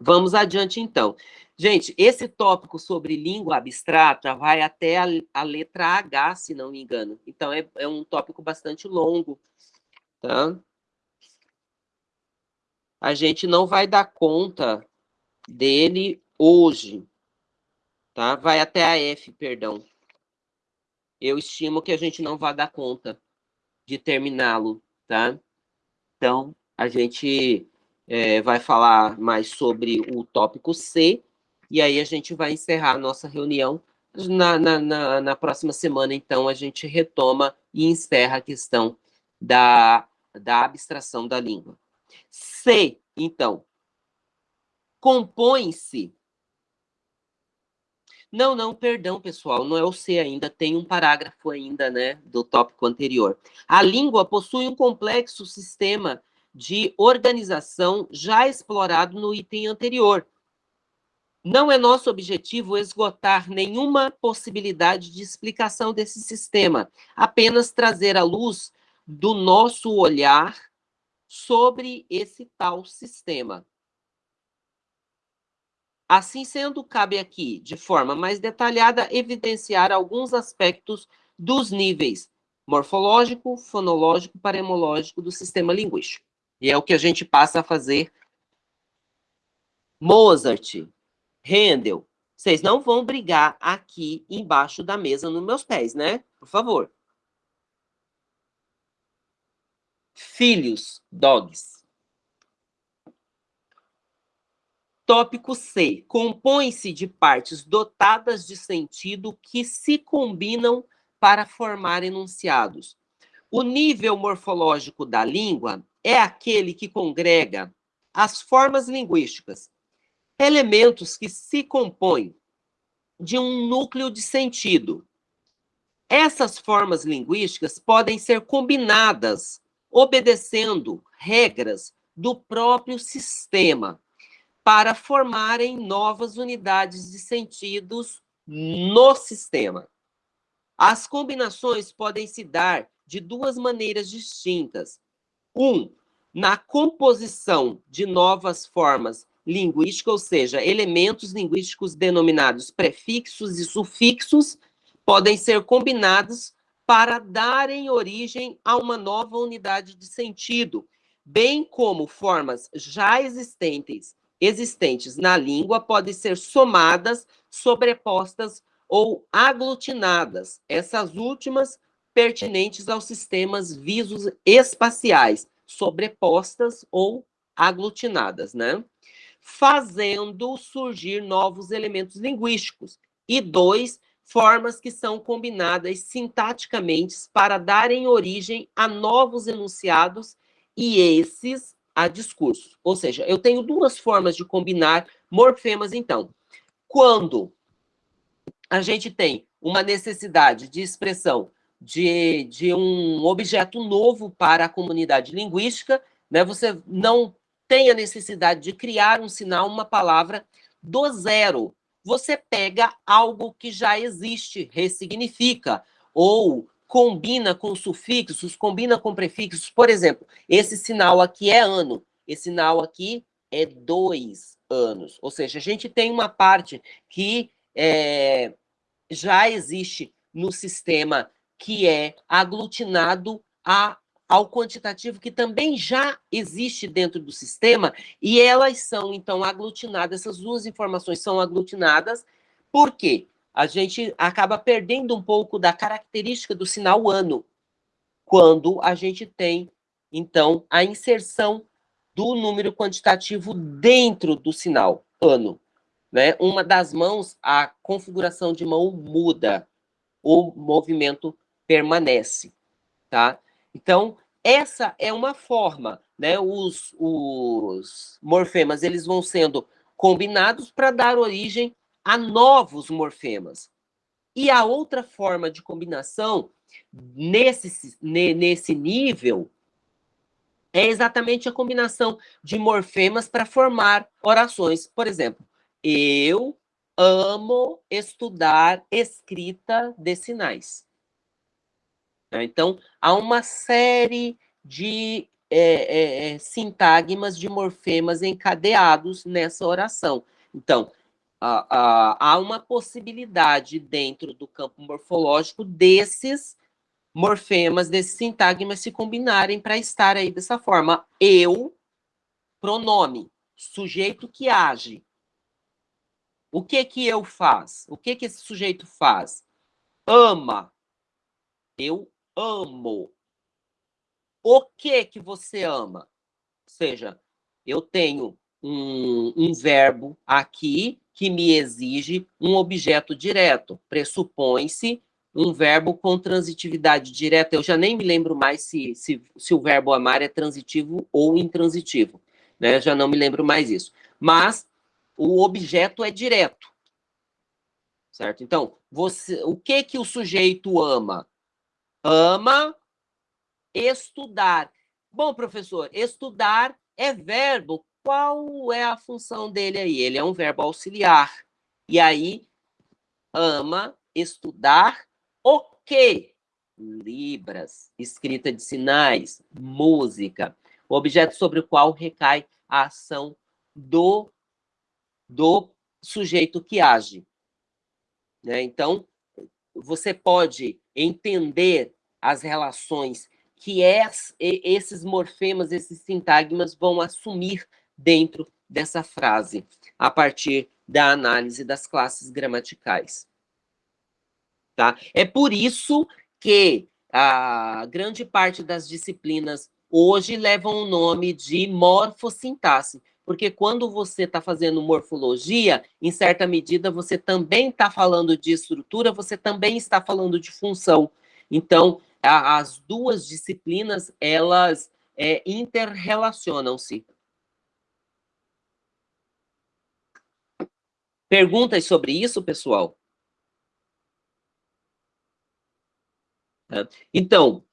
Vamos adiante, então. Gente, esse tópico sobre língua abstrata vai até a, a letra H, se não me engano. Então, é, é um tópico bastante longo, tá? A gente não vai dar conta dele hoje, tá? Vai até a F, perdão. Eu estimo que a gente não vai dar conta de terminá-lo, tá? Então, a gente é, vai falar mais sobre o tópico C, e aí a gente vai encerrar a nossa reunião. Na, na, na, na próxima semana, então, a gente retoma e encerra a questão da, da abstração da língua. C, então, compõe-se. Não, não, perdão, pessoal, não é o C ainda, tem um parágrafo ainda, né, do tópico anterior. A língua possui um complexo sistema de organização já explorado no item anterior. Não é nosso objetivo esgotar nenhuma possibilidade de explicação desse sistema, apenas trazer à luz do nosso olhar sobre esse tal sistema. Assim sendo, cabe aqui, de forma mais detalhada, evidenciar alguns aspectos dos níveis morfológico, fonológico, paremológico do sistema linguístico. E é o que a gente passa a fazer. Mozart, Handel, vocês não vão brigar aqui embaixo da mesa nos meus pés, né? Por favor. Filhos, dogs. Tópico C. Compõe-se de partes dotadas de sentido que se combinam para formar enunciados. O nível morfológico da língua é aquele que congrega as formas linguísticas, elementos que se compõem de um núcleo de sentido. Essas formas linguísticas podem ser combinadas obedecendo regras do próprio sistema para formarem novas unidades de sentidos no sistema. As combinações podem se dar de duas maneiras distintas, um, na composição de novas formas linguísticas, ou seja, elementos linguísticos denominados prefixos e sufixos, podem ser combinados para darem origem a uma nova unidade de sentido, bem como formas já existentes, existentes na língua podem ser somadas, sobrepostas ou aglutinadas. Essas últimas pertinentes aos sistemas visos espaciais, sobrepostas ou aglutinadas, né? Fazendo surgir novos elementos linguísticos. E dois, formas que são combinadas sintaticamente para darem origem a novos enunciados e esses a discursos. Ou seja, eu tenho duas formas de combinar morfemas, então. Quando a gente tem uma necessidade de expressão de, de um objeto novo para a comunidade linguística, né? você não tem a necessidade de criar um sinal, uma palavra do zero. Você pega algo que já existe, ressignifica, ou combina com sufixos, combina com prefixos. Por exemplo, esse sinal aqui é ano, esse sinal aqui é dois anos. Ou seja, a gente tem uma parte que é, já existe no sistema que é aglutinado a, ao quantitativo que também já existe dentro do sistema, e elas são, então, aglutinadas, essas duas informações são aglutinadas, por quê? A gente acaba perdendo um pouco da característica do sinal ano, quando a gente tem, então, a inserção do número quantitativo dentro do sinal ano. Né? Uma das mãos, a configuração de mão muda, o movimento permanece, tá? Então, essa é uma forma, né? Os, os morfemas, eles vão sendo combinados para dar origem a novos morfemas. E a outra forma de combinação nesse, nesse nível é exatamente a combinação de morfemas para formar orações. Por exemplo, eu amo estudar escrita de sinais. Então, há uma série de é, é, é, sintagmas de morfemas encadeados nessa oração. Então, há uma possibilidade dentro do campo morfológico desses morfemas, desses sintagmas se combinarem para estar aí dessa forma. Eu, pronome, sujeito que age. O que que eu faz? O que que esse sujeito faz? Ama. Eu amo. O que que você ama? Ou seja, eu tenho um, um verbo aqui que me exige um objeto direto. Pressupõe-se um verbo com transitividade direta. Eu já nem me lembro mais se, se, se o verbo amar é transitivo ou intransitivo. Né? Eu já não me lembro mais isso. Mas o objeto é direto. Certo? Então, você, o que que o sujeito ama? Ama estudar. Bom, professor, estudar é verbo. Qual é a função dele aí? Ele é um verbo auxiliar. E aí, ama estudar o quê? Libras, escrita de sinais, música. O objeto sobre o qual recai a ação do, do sujeito que age. Né? Então, você pode entender as relações que es, esses morfemas, esses sintagmas vão assumir dentro dessa frase, a partir da análise das classes gramaticais. Tá? É por isso que a grande parte das disciplinas hoje levam o nome de morfossintaxe, porque quando você está fazendo morfologia, em certa medida, você também está falando de estrutura, você também está falando de função. Então, a, as duas disciplinas, elas é, interrelacionam-se. Perguntas sobre isso, pessoal? Então,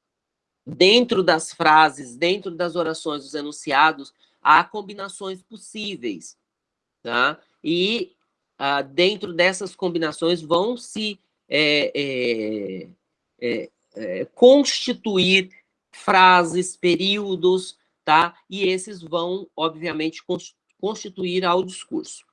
dentro das frases, dentro das orações, dos enunciados, há combinações possíveis, tá? E ah, dentro dessas combinações vão se é, é, é, é constituir frases, períodos, tá? E esses vão, obviamente, constituir ao discurso.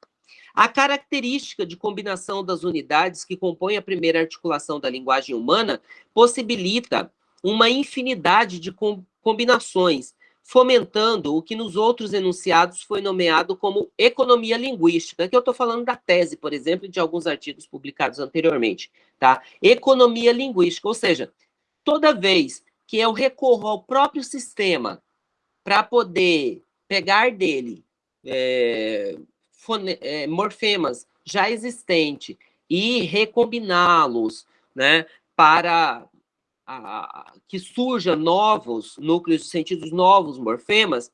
A característica de combinação das unidades que compõem a primeira articulação da linguagem humana possibilita uma infinidade de combinações, fomentando o que nos outros enunciados foi nomeado como economia linguística, Aqui eu estou falando da tese, por exemplo, de alguns artigos publicados anteriormente, tá? Economia linguística, ou seja, toda vez que eu recorro ao próprio sistema para poder pegar dele é, é, morfemas já existentes e recombiná-los né, para a, que surjam novos núcleos de sentidos, novos morfemas,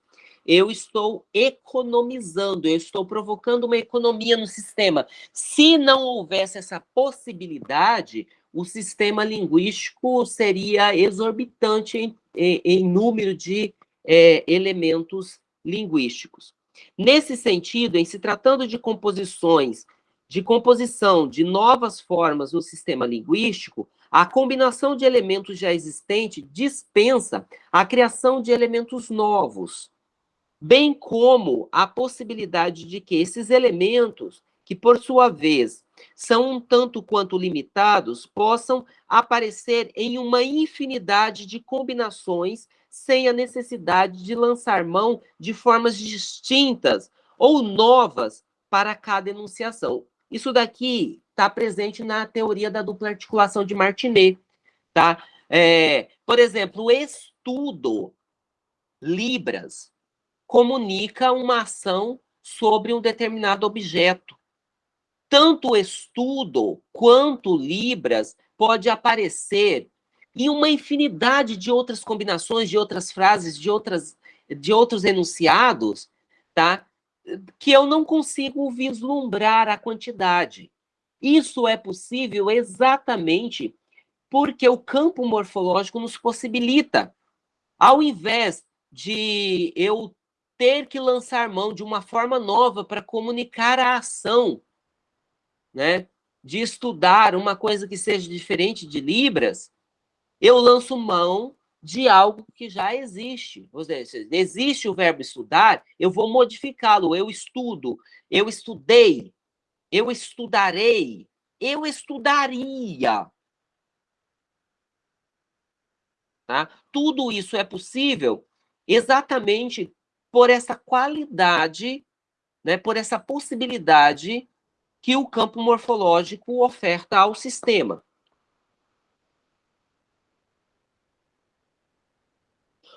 eu estou economizando, eu estou provocando uma economia no sistema. Se não houvesse essa possibilidade, o sistema linguístico seria exorbitante em, em, em número de é, elementos linguísticos. Nesse sentido, em se tratando de composições, de composição de novas formas no sistema linguístico, a combinação de elementos já existentes dispensa a criação de elementos novos, bem como a possibilidade de que esses elementos, que por sua vez são um tanto quanto limitados, possam aparecer em uma infinidade de combinações sem a necessidade de lançar mão de formas distintas ou novas para cada enunciação. Isso daqui está presente na teoria da dupla articulação de Martinet. Tá? É, por exemplo, o estudo Libras comunica uma ação sobre um determinado objeto. Tanto o estudo quanto Libras pode aparecer e uma infinidade de outras combinações, de outras frases, de, outras, de outros enunciados, tá? que eu não consigo vislumbrar a quantidade. Isso é possível exatamente porque o campo morfológico nos possibilita, ao invés de eu ter que lançar mão de uma forma nova para comunicar a ação, né? de estudar uma coisa que seja diferente de Libras, eu lanço mão de algo que já existe. Ou seja, existe o verbo estudar, eu vou modificá-lo. Eu estudo, eu estudei, eu estudarei, eu estudaria. Tá? Tudo isso é possível exatamente por essa qualidade, né, por essa possibilidade que o campo morfológico oferta ao sistema.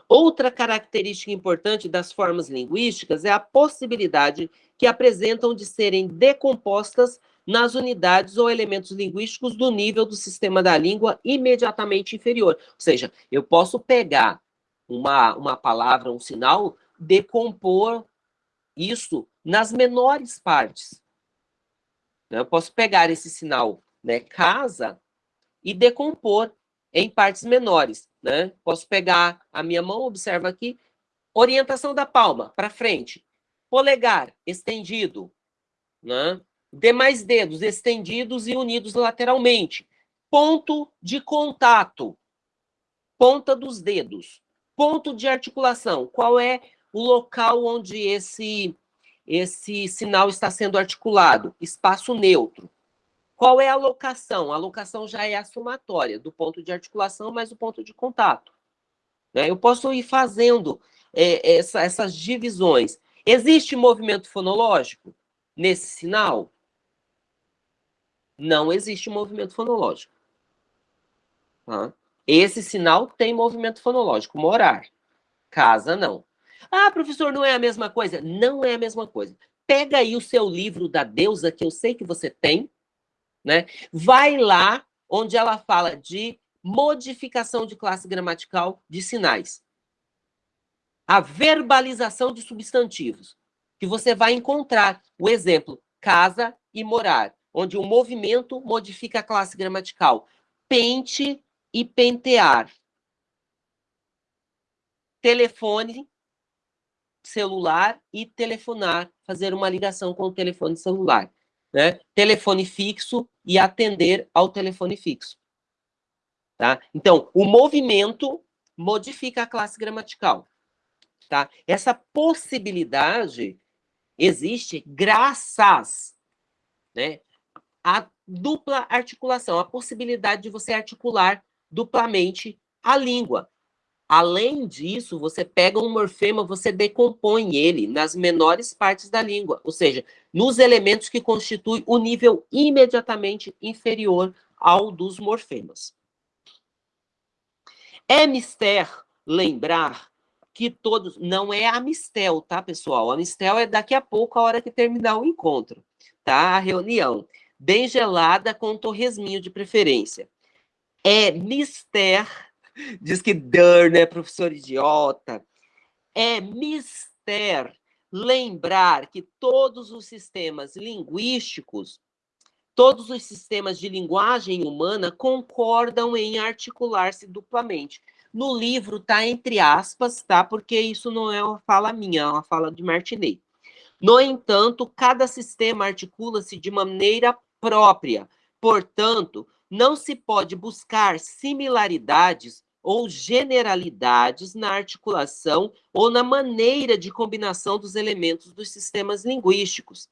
Outra característica importante das formas linguísticas é a possibilidade que apresentam de serem decompostas nas unidades ou elementos linguísticos do nível do sistema da língua imediatamente inferior. Ou seja, eu posso pegar uma, uma palavra, um sinal, decompor isso nas menores partes. Eu posso pegar esse sinal né, casa e decompor em partes menores. Né? Posso pegar a minha mão, observa aqui, orientação da palma para frente, polegar estendido, né? demais dedos estendidos e unidos lateralmente, ponto de contato, ponta dos dedos, ponto de articulação, qual é o local onde esse esse sinal está sendo articulado, espaço neutro. Qual é a locação? A locação já é a somatória do ponto de articulação mais o ponto de contato. Né? Eu posso ir fazendo é, essa, essas divisões. Existe movimento fonológico nesse sinal? Não existe movimento fonológico. Tá? Esse sinal tem movimento fonológico, morar. Casa, não. Ah, professor, não é a mesma coisa? Não é a mesma coisa. Pega aí o seu livro da deusa, que eu sei que você tem, né? Vai lá onde ela fala de modificação de classe gramatical de sinais. A verbalização de substantivos, que você vai encontrar o exemplo casa e morar, onde o movimento modifica a classe gramatical. Pente e pentear. Telefone celular e telefonar, fazer uma ligação com o telefone celular. Né? Telefone fixo e atender ao telefone fixo. Tá? Então, o movimento modifica a classe gramatical. Tá? Essa possibilidade existe graças né, à dupla articulação, a possibilidade de você articular duplamente a língua. Além disso, você pega um morfema, você decompõe ele nas menores partes da língua, ou seja, nos elementos que constituem o nível imediatamente inferior ao dos morfemas. É mister lembrar que todos. Não é a mistel, tá, pessoal? A mistel é daqui a pouco, a hora que terminar o encontro, tá? A reunião. Bem gelada com torresminho de preferência. É mister Diz que Dur, né, professor idiota. É mister lembrar que todos os sistemas linguísticos, todos os sistemas de linguagem humana concordam em articular-se duplamente. No livro está entre aspas, tá? Porque isso não é uma fala minha, é uma fala de Martinet. No entanto, cada sistema articula-se de maneira própria. Portanto, não se pode buscar similaridades ou generalidades na articulação ou na maneira de combinação dos elementos dos sistemas linguísticos.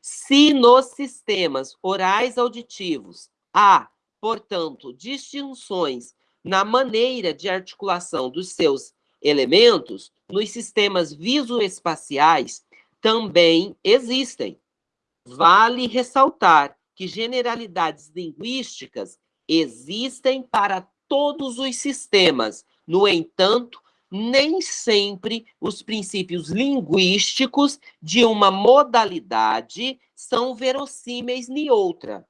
Se nos sistemas orais auditivos há, portanto, distinções na maneira de articulação dos seus elementos, nos sistemas visoespaciais também existem. Vale ressaltar que generalidades linguísticas existem para todos os sistemas. No entanto, nem sempre os princípios linguísticos de uma modalidade são verossímeis em outra.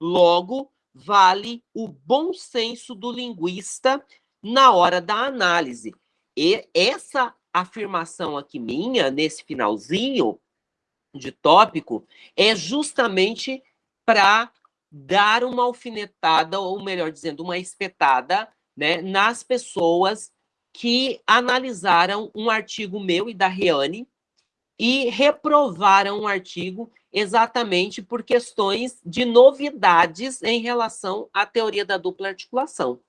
Logo, vale o bom senso do linguista na hora da análise. E essa afirmação aqui minha, nesse finalzinho, de tópico é justamente para dar uma alfinetada, ou melhor dizendo, uma espetada né, nas pessoas que analisaram um artigo meu e da Riane e reprovaram o um artigo exatamente por questões de novidades em relação à teoria da dupla articulação.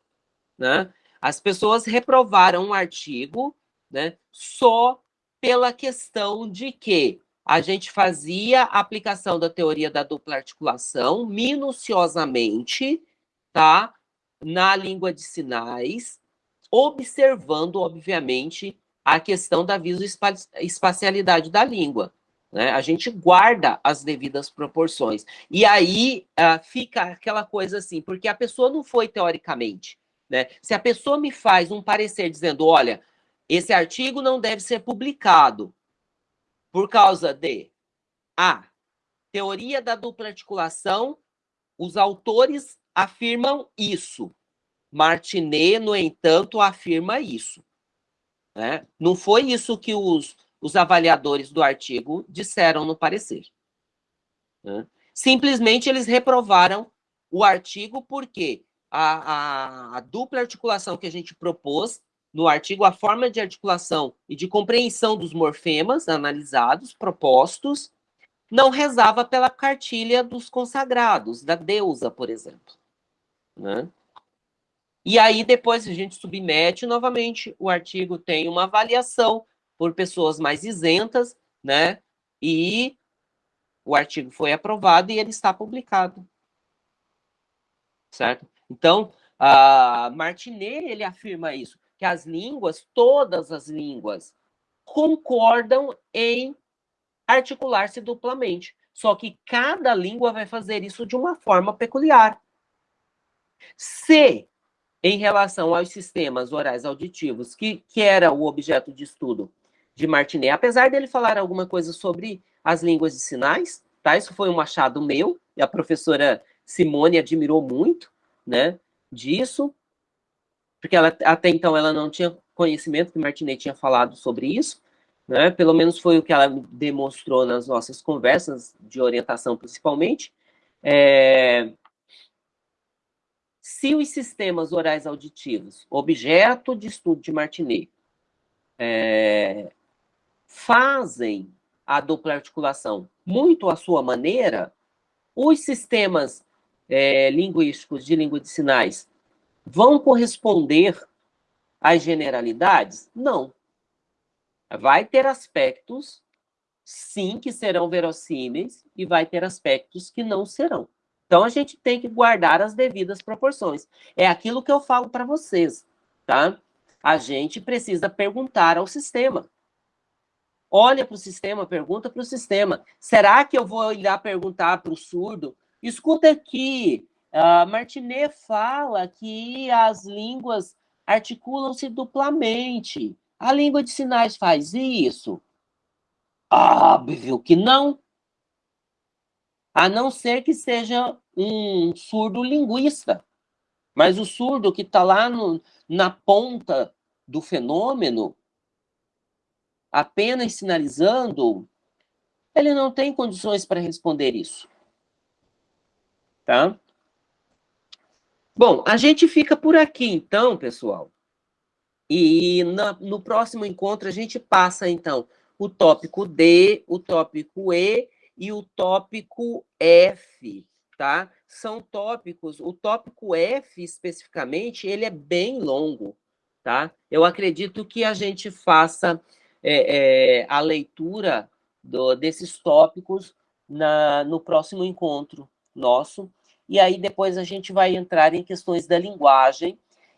Né? As pessoas reprovaram o um artigo né, só pela questão de que a gente fazia a aplicação da teoria da dupla articulação minuciosamente, tá? Na língua de sinais, observando, obviamente, a questão da visoespacialidade da língua. Né? A gente guarda as devidas proporções. E aí uh, fica aquela coisa assim, porque a pessoa não foi teoricamente. Né? Se a pessoa me faz um parecer dizendo, olha, esse artigo não deve ser publicado por causa de a teoria da dupla articulação, os autores afirmam isso. Martinet, no entanto, afirma isso. Né? Não foi isso que os, os avaliadores do artigo disseram no parecer. Né? Simplesmente eles reprovaram o artigo porque a, a, a, dupla articulação que a gente propôs no artigo, a forma de articulação e de compreensão dos morfemas analisados, propostos, não rezava pela cartilha dos consagrados, da deusa, por exemplo. Né? E aí, depois, a gente submete novamente, o artigo tem uma avaliação por pessoas mais isentas, né? E o artigo foi aprovado e ele está publicado. Certo? Então, a Martinet, ele afirma isso, que as línguas, todas as línguas, concordam em articular-se duplamente. Só que cada língua vai fazer isso de uma forma peculiar. Se em relação aos sistemas orais auditivos, que, que era o objeto de estudo de Martinet, apesar dele falar alguma coisa sobre as línguas de sinais, tá? Isso foi um achado meu, e a professora Simone admirou muito, né, disso, porque ela, até então ela não tinha conhecimento que Martinet tinha falado sobre isso, né, pelo menos foi o que ela demonstrou nas nossas conversas de orientação, principalmente, é, se os sistemas orais auditivos, objeto de estudo de Martinet, é, fazem a dupla articulação muito à sua maneira, os sistemas é, linguísticos de língua de sinais vão corresponder às generalidades? Não. Vai ter aspectos, sim, que serão verossímeis, e vai ter aspectos que não serão. Então, a gente tem que guardar as devidas proporções. É aquilo que eu falo para vocês, tá? A gente precisa perguntar ao sistema. Olha para o sistema, pergunta para o sistema. Será que eu vou lá perguntar para o surdo? Escuta aqui, uh, Martinet fala que as línguas articulam-se duplamente. A língua de sinais faz isso? Óbvio que não. A não ser que seja um surdo linguista. Mas o surdo que está lá no, na ponta do fenômeno, apenas sinalizando, ele não tem condições para responder isso. Tá? Bom, a gente fica por aqui, então, pessoal. E na, no próximo encontro a gente passa, então, o tópico D, o tópico E e o tópico F, tá? São tópicos, o tópico F especificamente, ele é bem longo, tá? Eu acredito que a gente faça é, é, a leitura do, desses tópicos na, no próximo encontro nosso, e aí depois a gente vai entrar em questões da linguagem,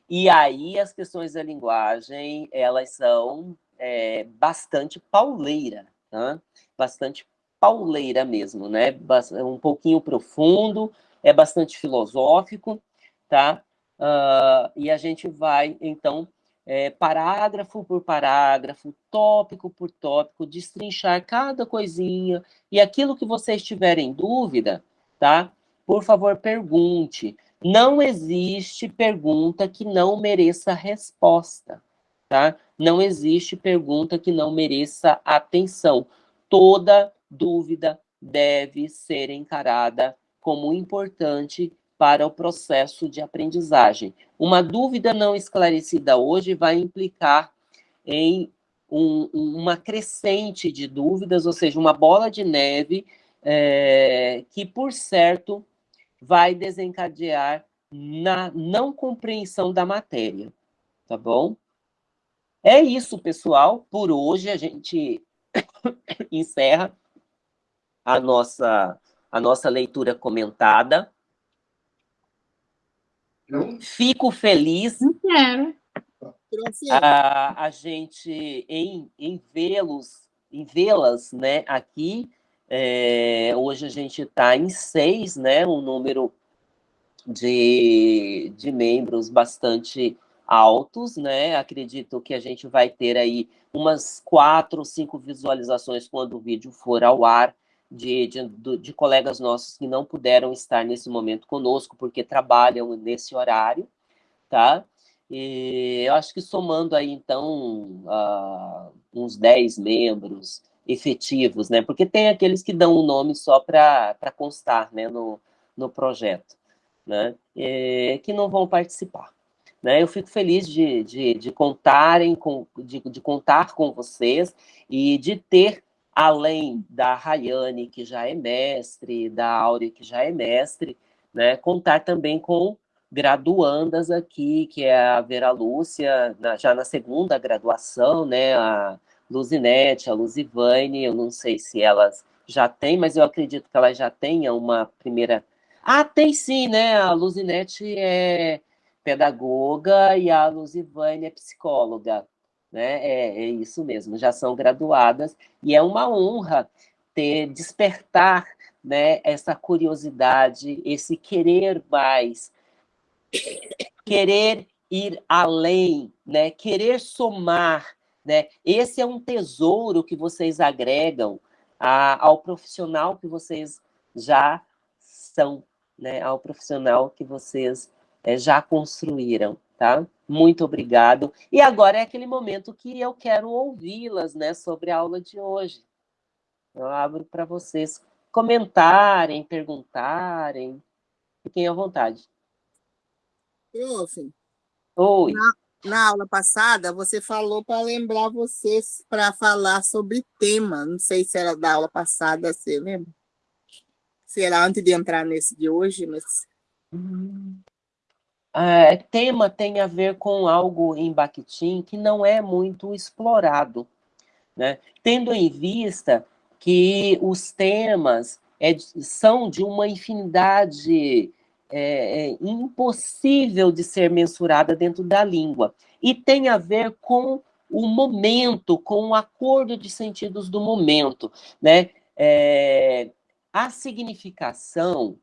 e aí as questões da linguagem, elas são é, bastante pauleira, tá? bastante pauleira mesmo, né? Um pouquinho profundo, é bastante filosófico, tá? Uh, e a gente vai, então, é, parágrafo por parágrafo, tópico por tópico, destrinchar cada coisinha, e aquilo que vocês tiverem dúvida, tá? Por favor, pergunte. Não existe pergunta que não mereça resposta, tá? Não existe pergunta que não mereça atenção. Toda dúvida deve ser encarada como importante para o processo de aprendizagem. Uma dúvida não esclarecida hoje vai implicar em um, uma crescente de dúvidas, ou seja, uma bola de neve é, que, por certo, vai desencadear na não compreensão da matéria, tá bom? É isso, pessoal. Por hoje a gente encerra a nossa, a nossa leitura comentada. Fico feliz. quero. A, a gente em, em vê-los, em vê-las, né, aqui. É, hoje a gente está em seis, né, um número de, de membros bastante altos, né? Acredito que a gente vai ter aí umas quatro, cinco visualizações quando o vídeo for ao ar de, de, de, colegas nossos que não puderam estar nesse momento conosco, porque trabalham nesse horário, tá? E eu acho que somando aí, então, uh, uns 10 membros efetivos, né? Porque tem aqueles que dão o um nome só para constar né? no, no projeto, né? E, que não vão participar. Né? Eu fico feliz de, de, de contarem com, de, de contar com vocês e de ter além da Rayane, que já é mestre, da Áurea, que já é mestre, né, contar também com graduandas aqui, que é a Vera Lúcia, na, já na segunda graduação, né, a Luzinete, a Luzivane, eu não sei se elas já têm, mas eu acredito que elas já tenham uma primeira... Ah, tem sim, né, a Luzinete é pedagoga e a Luzivane é psicóloga, né? É, é isso mesmo, já são graduadas, e é uma honra ter, despertar né, essa curiosidade, esse querer mais, querer ir além, né, querer somar, né? Esse é um tesouro que vocês agregam a, ao profissional que vocês já são, né? Ao profissional que vocês é, já construíram tá? Muito obrigado. E agora é aquele momento que eu quero ouvi-las, né, sobre a aula de hoje. Eu abro para vocês comentarem, perguntarem. Fiquem à vontade. Prof. Oi. Na, na aula passada, você falou para lembrar vocês para falar sobre tema. Não sei se era da aula passada, você lembra? Se era antes de entrar nesse de hoje, mas... Hum é, tema tem a ver com algo em Bakhtin que não é muito explorado, né? tendo em vista que os temas é, são de uma infinidade é, é, impossível de ser mensurada dentro da língua, e tem a ver com o momento, com o acordo de sentidos do momento. Né? É, a significação,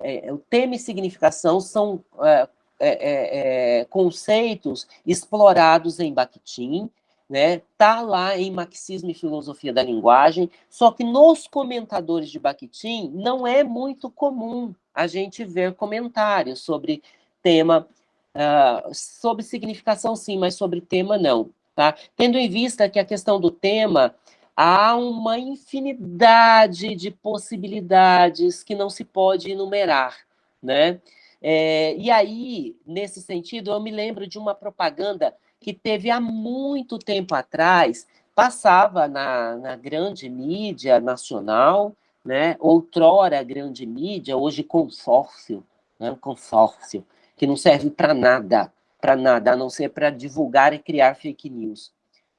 é, o tema e significação são é, é, é, é, conceitos explorados em Bakhtin, né? Tá lá em Marxismo e Filosofia da Linguagem, só que nos comentadores de Bakhtin não é muito comum a gente ver comentários sobre tema, uh, sobre significação sim, mas sobre tema não, tá? Tendo em vista que a questão do tema há uma infinidade de possibilidades que não se pode enumerar, né? É, e aí, nesse sentido, eu me lembro de uma propaganda que teve há muito tempo atrás, passava na, na grande mídia nacional, né? outrora grande mídia, hoje consórcio, né? consórcio, que não serve para nada, para nada, a não ser para divulgar e criar fake news.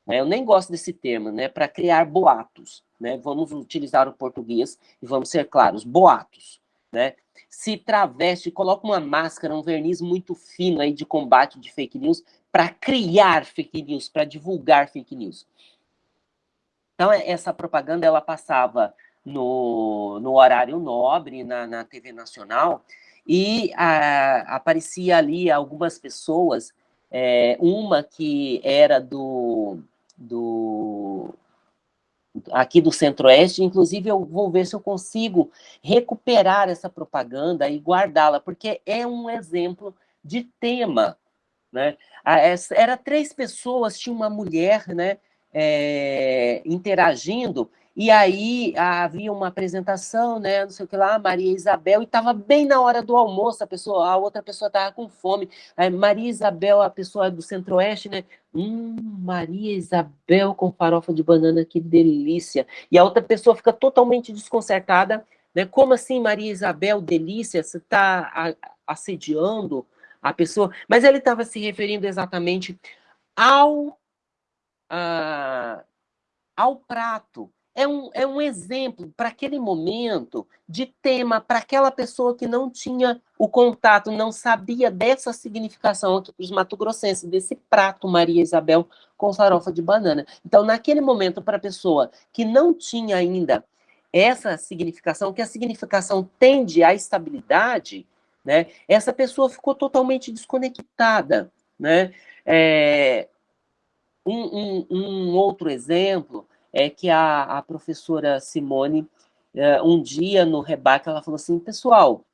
Né? Eu nem gosto desse termo, né? para criar boatos. Né? Vamos utilizar o português e vamos ser claros, boatos. Né? se traveste, coloca uma máscara, um verniz muito fino aí de combate de fake news para criar fake news, para divulgar fake news. Então, essa propaganda, ela passava no, no horário nobre, na, na TV Nacional, e a, aparecia ali algumas pessoas, é, uma que era do, do aqui do Centro-Oeste, inclusive eu vou ver se eu consigo recuperar essa propaganda e guardá-la, porque é um exemplo de tema, né? Era três pessoas, tinha uma mulher, né, é, interagindo, e aí havia uma apresentação, né, não sei o que lá, Maria Isabel, e estava bem na hora do almoço, a pessoa, a outra pessoa estava com fome. Aí, Maria Isabel, a pessoa do Centro-Oeste, né? Hum, Maria Isabel com farofa de banana, que delícia. E a outra pessoa fica totalmente desconcertada, né? Como assim, Maria Isabel, delícia? Você está assediando a pessoa? Mas ele estava se referindo exatamente ao, uh, ao prato, é um, é um exemplo para aquele momento de tema, para aquela pessoa que não tinha o contato, não sabia dessa significação aqui para os mato-grossenses, desse prato Maria Isabel com farofa de banana. Então, naquele momento, para a pessoa que não tinha ainda essa significação, que a significação tende à estabilidade, né, essa pessoa ficou totalmente desconectada. Né? É, um, um, um outro exemplo é que a, a professora Simone, uh, um dia no rebaque, ela falou assim, pessoal,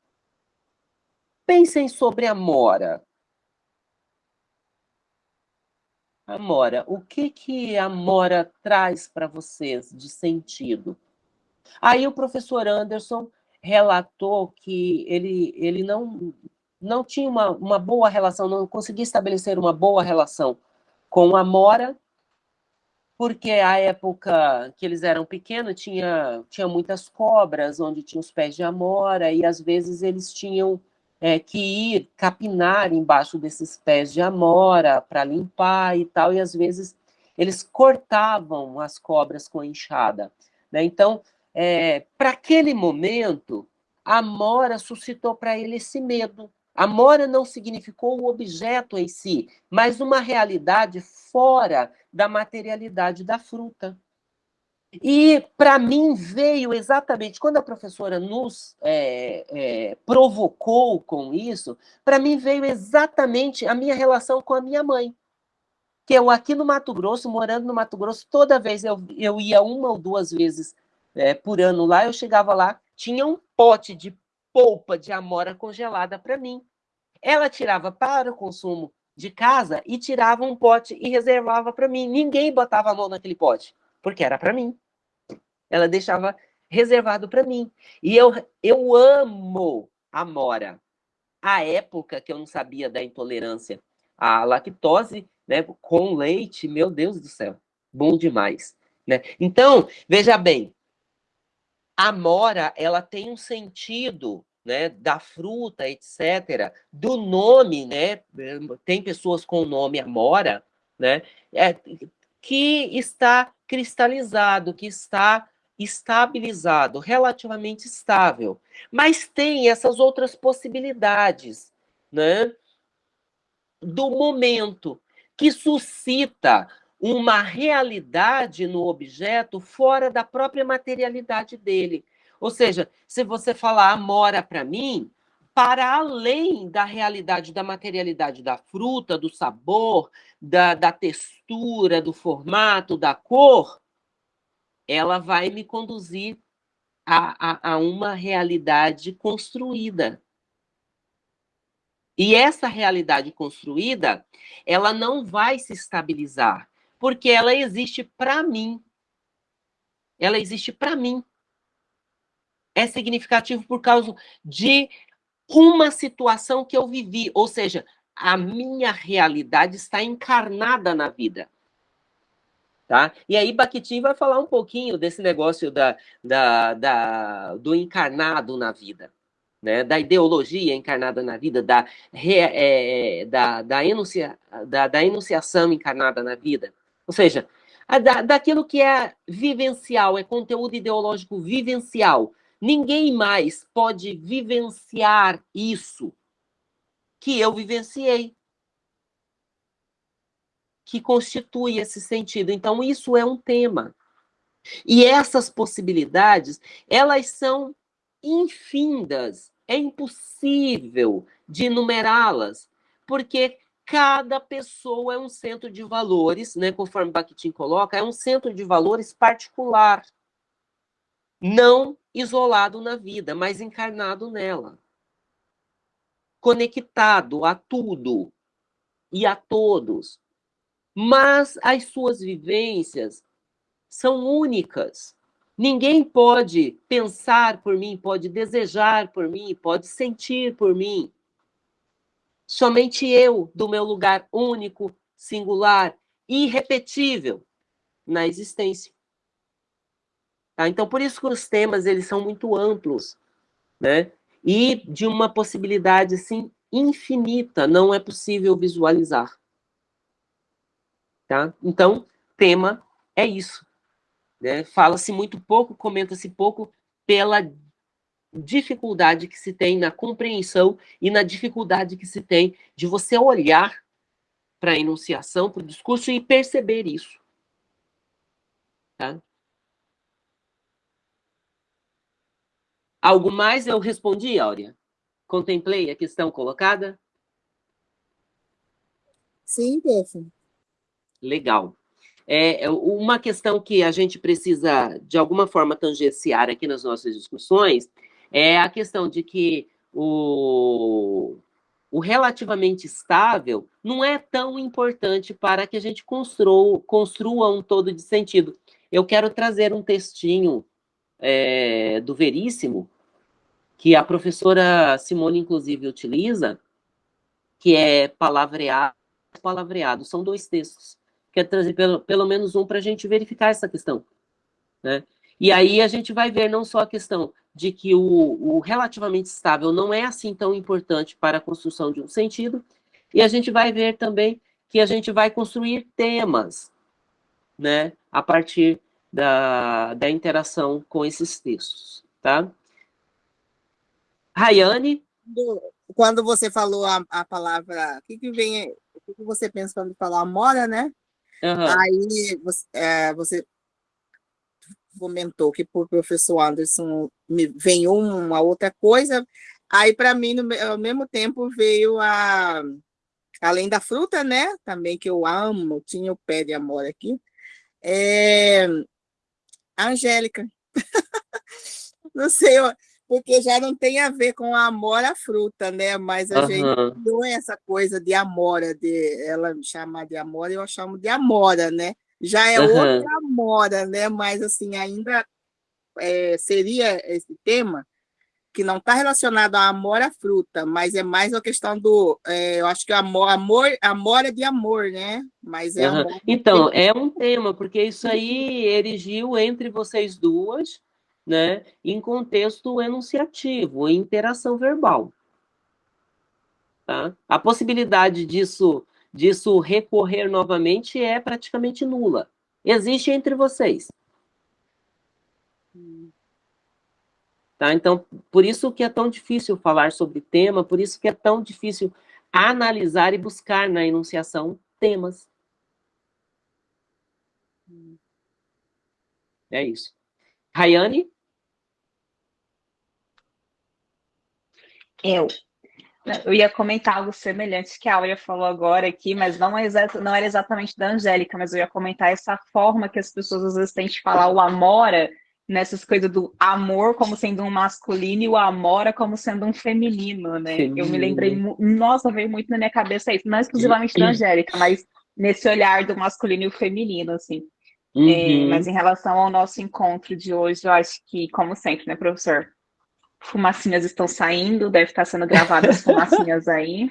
pensem sobre a Mora. A Mora, o que que a Mora traz para vocês de sentido? Aí o professor Anderson relatou que ele, ele não, não tinha uma, uma boa relação, não conseguia estabelecer uma boa relação com a Mora, porque a época que eles eram pequenos tinha, tinha muitas cobras onde tinha os pés de amora e às vezes eles tinham é, que ir capinar embaixo desses pés de amora para limpar e tal, e às vezes eles cortavam as cobras com enxada. Né? Então, é, para aquele momento, a amora suscitou para ele esse medo, Amora não significou o objeto em si, mas uma realidade fora da materialidade da fruta. E para mim veio exatamente, quando a professora nos é, é, provocou com isso, para mim veio exatamente a minha relação com a minha mãe. Que eu aqui no Mato Grosso, morando no Mato Grosso, toda vez eu, eu ia uma ou duas vezes é, por ano lá, eu chegava lá, tinha um pote de polpa de amora congelada para mim. Ela tirava para o consumo de casa e tirava um pote e reservava para mim. Ninguém botava a mão naquele pote, porque era para mim. Ela deixava reservado para mim. E eu, eu amo amora. A época que eu não sabia da intolerância à lactose, né, com leite, meu Deus do céu, bom demais. Né? Então, veja bem, a amora, ela tem um sentido né, da fruta, etc., do nome, né, tem pessoas com o nome Amora, né, é, que está cristalizado, que está estabilizado, relativamente estável. Mas tem essas outras possibilidades, né, do momento, que suscita uma realidade no objeto fora da própria materialidade dele. Ou seja, se você falar amora para mim, para além da realidade, da materialidade da fruta, do sabor, da, da textura, do formato, da cor, ela vai me conduzir a, a, a uma realidade construída. E essa realidade construída, ela não vai se estabilizar, porque ela existe para mim. Ela existe para mim. É significativo por causa de uma situação que eu vivi, ou seja, a minha realidade está encarnada na vida. Tá? E aí Bakhtin vai falar um pouquinho desse negócio da, da, da, do encarnado na vida né, da ideologia encarnada na vida, da, é, da, da, enuncia, da, da, enunciação encarnada na vida. Ou seja, da, daquilo que é vivencial, é conteúdo ideológico vivencial. Ninguém mais pode vivenciar isso que eu vivenciei, que constitui esse sentido. Então, isso é um tema. E essas possibilidades, elas são infindas é impossível de numerá-las, porque cada pessoa é um centro de valores, né, conforme Bakhtin coloca, é um centro de valores particular, não isolado na vida, mas encarnado nela, conectado a tudo e a todos. Mas as suas vivências são únicas, Ninguém pode pensar por mim, pode desejar por mim, pode sentir por mim. Somente eu, do meu lugar único, singular, irrepetível na existência. Tá? Então, por isso que os temas eles são muito amplos, né? E de uma possibilidade assim infinita, não é possível visualizar. Tá? Então, tema é isso. Né? Fala-se muito pouco, comenta-se pouco pela dificuldade que se tem na compreensão e na dificuldade que se tem de você olhar para a enunciação, para o discurso e perceber isso. Tá? Algo mais eu respondi, Áurea? Contemplei a questão colocada? Sim, Peça. Legal. É, é, uma questão que a gente precisa, de alguma forma, tangenciar aqui nas nossas discussões é a questão de que o, o relativamente estável não é tão importante para que a gente construa, construa um todo de sentido. Eu quero trazer um textinho é, do Veríssimo, que a professora Simone, inclusive, utiliza, que é palavreado, palavreado. São dois textos. Quero trazer pelo, pelo menos um para a gente verificar essa questão. Né? E aí a gente vai ver não só a questão de que o, o relativamente estável não é assim tão importante para a construção de um sentido, e a gente vai ver também que a gente vai construir temas, né, a partir da, da interação com esses textos, tá? Rayane? Quando você falou a, a palavra, o que, que vem, o que, que você pensa quando falar amora, né? Uhum. Aí você, é, você comentou que por professor Anderson me vem uma outra coisa, aí para mim no, ao mesmo tempo veio a além da fruta, né? Também que eu amo, tinha o pé de amor aqui. É, a Angélica. não sei, porque já não tem a ver com a amora fruta, né? Mas a uhum. gente não é essa coisa de amora, de ela me chamar de amora, eu chamo de amora, né? Já é uhum. outra amora, né? Mas assim, ainda é, seria esse tema que não está relacionado à fruta, mas é mais a questão do, é, eu acho que amor, amor, amor é de amor, né? Mas é uhum. Então, é um tema, porque isso aí erigiu entre vocês duas, né, em contexto enunciativo, em interação verbal. Tá? A possibilidade disso, disso recorrer novamente é praticamente nula. Existe entre vocês. Tá? Então, por isso que é tão difícil falar sobre tema, por isso que é tão difícil analisar e buscar na enunciação temas. É isso. Rayane? Eu. Eu ia comentar algo semelhante que a Áurea falou agora aqui, mas não, é não era exatamente da Angélica, mas eu ia comentar essa forma que as pessoas às vezes têm de falar o amora, nessas coisas do amor como sendo um masculino e o amora como sendo um feminino, né? Feminino. Eu me lembrei, nossa, veio muito na minha cabeça isso, não exclusivamente da Angélica, mas nesse olhar do masculino e o feminino, assim. É, uhum. É, mas em relação ao nosso encontro de hoje, eu acho que, como sempre, né, professor? Fumacinhas estão saindo, deve estar sendo gravadas fumacinhas aí.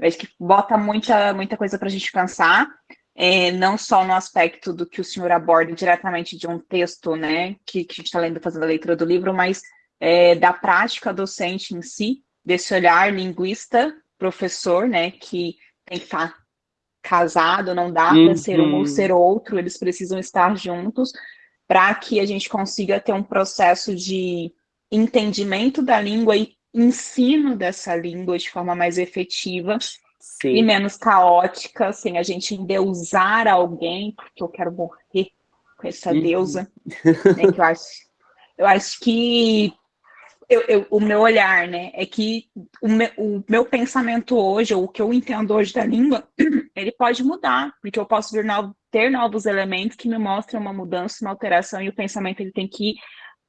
Acho que bota muita, muita coisa para a gente pensar, é, não só no aspecto do que o senhor aborda diretamente de um texto, né, que, que a gente está lendo, fazendo a leitura do livro, mas é, da prática docente em si, desse olhar linguista, professor, né, que tem que estar tá casado, não dá uhum. para ser um ou ser outro, eles precisam estar juntos para que a gente consiga ter um processo de entendimento da língua e ensino dessa língua de forma mais efetiva Sim. e menos caótica, sem a gente endeusar alguém, porque eu quero morrer com essa uhum. deusa. Né, que eu, acho, eu acho que eu, eu, o meu olhar, né, é que o meu, o meu pensamento hoje, ou o que eu entendo hoje da língua, ele pode mudar, porque eu posso vir no, ter novos elementos que me mostram uma mudança, uma alteração, e o pensamento ele tem que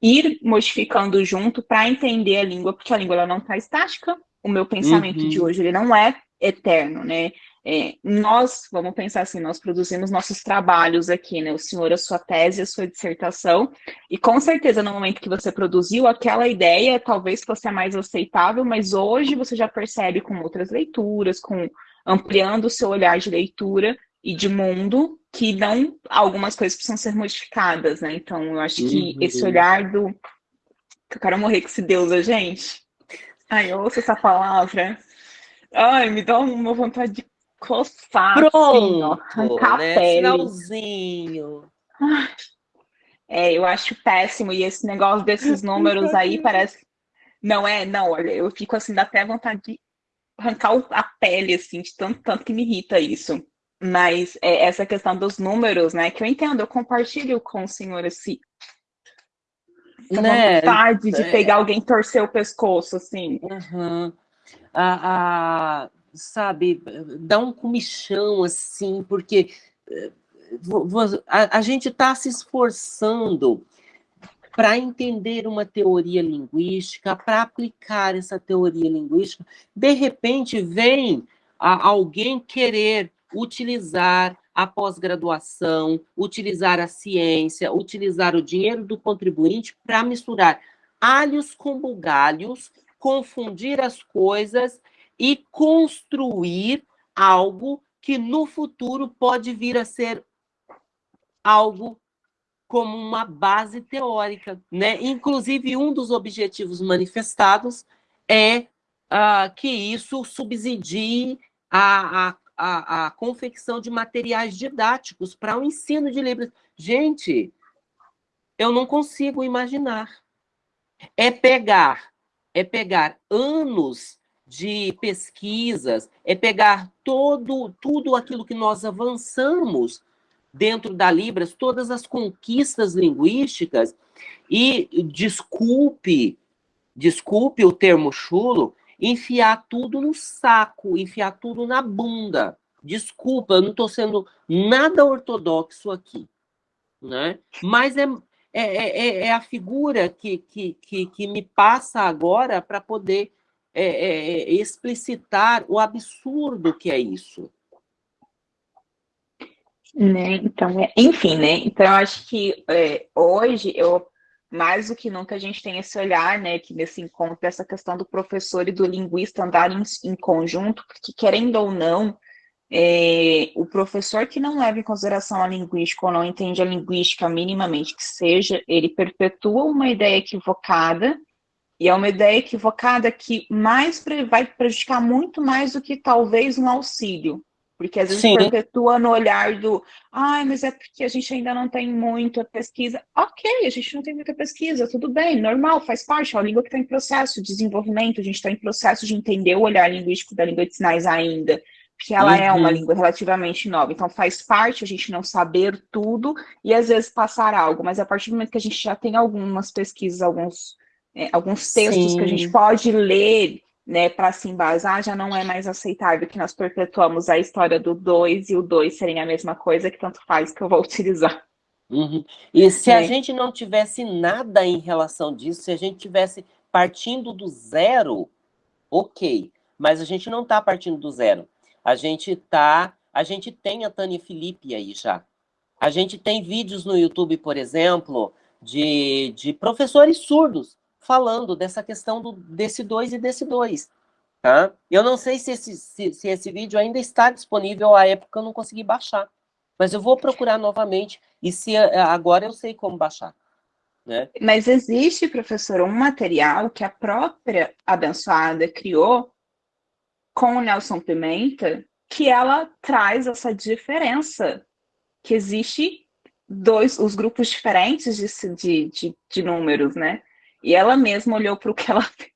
ir modificando junto para entender a língua, porque a língua ela não está estática. O meu pensamento uhum. de hoje ele não é eterno, né? é, nós, vamos pensar assim, nós produzimos nossos trabalhos aqui, né? O senhor, a sua tese, a sua dissertação, e com certeza no momento que você produziu, aquela ideia talvez fosse a mais aceitável, mas hoje você já percebe com outras leituras, com ampliando o seu olhar de leitura e de mundo, que não algumas coisas precisam ser modificadas, né? Então, eu acho que uhum. esse olhar do que eu quero morrer com esse Deus, a gente. Ai, eu ouço essa palavra. Ai, me dá uma vontade de coçar, Pronto, assim, ó, arrancar né? a pele. Finalzinho. É, eu acho péssimo. E esse negócio desses números aí parece. Não é, não, olha, eu fico assim, dá até vontade de arrancar a pele, assim, de tanto, tanto que me irrita isso. Mas é, essa questão dos números, né, que eu entendo, eu compartilho com o senhor. Essa né? vontade de é. pegar alguém torcer o pescoço, assim. Uhum. A, a, sabe, dá um comichão, assim, porque eh, a, a gente está se esforçando para entender uma teoria linguística, para aplicar essa teoria linguística, de repente vem a, alguém querer utilizar a pós-graduação, utilizar a ciência, utilizar o dinheiro do contribuinte para misturar alhos com bugalhos, confundir as coisas e construir algo que no futuro pode vir a ser algo como uma base teórica, né? Inclusive um dos objetivos manifestados é uh, que isso subsidie a, a, a, a confecção de materiais didáticos para o ensino de livros. Gente, eu não consigo imaginar. É pegar, é pegar anos de pesquisas, é pegar todo, tudo aquilo que nós avançamos dentro da Libras, todas as conquistas linguísticas, e desculpe, desculpe o termo chulo, enfiar tudo no saco, enfiar tudo na bunda. Desculpa, eu não estou sendo nada ortodoxo aqui, né? Mas é, é, é, é a figura que, que, que, que me passa agora para poder é, é, é, explicitar o absurdo que é isso. Né? Então, é, enfim, né? Então, acho que é, hoje, eu, mais do que nunca, a gente tem esse olhar, né, que nesse encontro, essa questão do professor e do linguista andarem em, conjunto, porque querendo ou não, é, o professor que não leva em consideração a linguística ou não entende a linguística minimamente que seja, ele perpetua uma ideia equivocada e é uma ideia equivocada que mais vai prejudicar muito mais do que talvez um auxílio. Porque às vezes Sim. perpetua no olhar do ai, mas é porque a gente ainda não tem muita pesquisa. Ok, a gente não tem muita pesquisa, tudo bem, normal, faz parte, é uma língua que está em processo de desenvolvimento, a gente está em processo de entender o olhar linguístico da língua de sinais ainda, porque ela uhum. é uma uhum. língua relativamente nova. Então faz parte a gente não saber tudo e às vezes passar algo, mas a partir do momento que a gente já tem algumas pesquisas, alguns é, alguns textos Sim. que a gente pode ler né, para se embasar, já não é mais aceitável que nós perpetuamos a história do dois e o dois serem a mesma coisa, que tanto faz que eu vou utilizar. Uhum. E se é. a gente não tivesse nada em relação disso, se a gente tivesse partindo do zero, ok. Mas a gente não está partindo do zero. A gente tá, a gente tem a Tânia Felipe aí já. A gente tem vídeos no YouTube, por exemplo, de, de professores surdos falando dessa questão do, desse dois e desse dois. Tá? Eu não sei se esse, se, se esse vídeo ainda está disponível, à época eu não consegui baixar. Mas eu vou procurar novamente, e se agora eu sei como baixar. Né? Mas existe, professor, um material que a própria abençoada criou com o Nelson Pimenta, que ela traz essa diferença, que existe dois, os grupos diferentes de, de, de, de números, né? E ela mesma olhou para o que ela fez.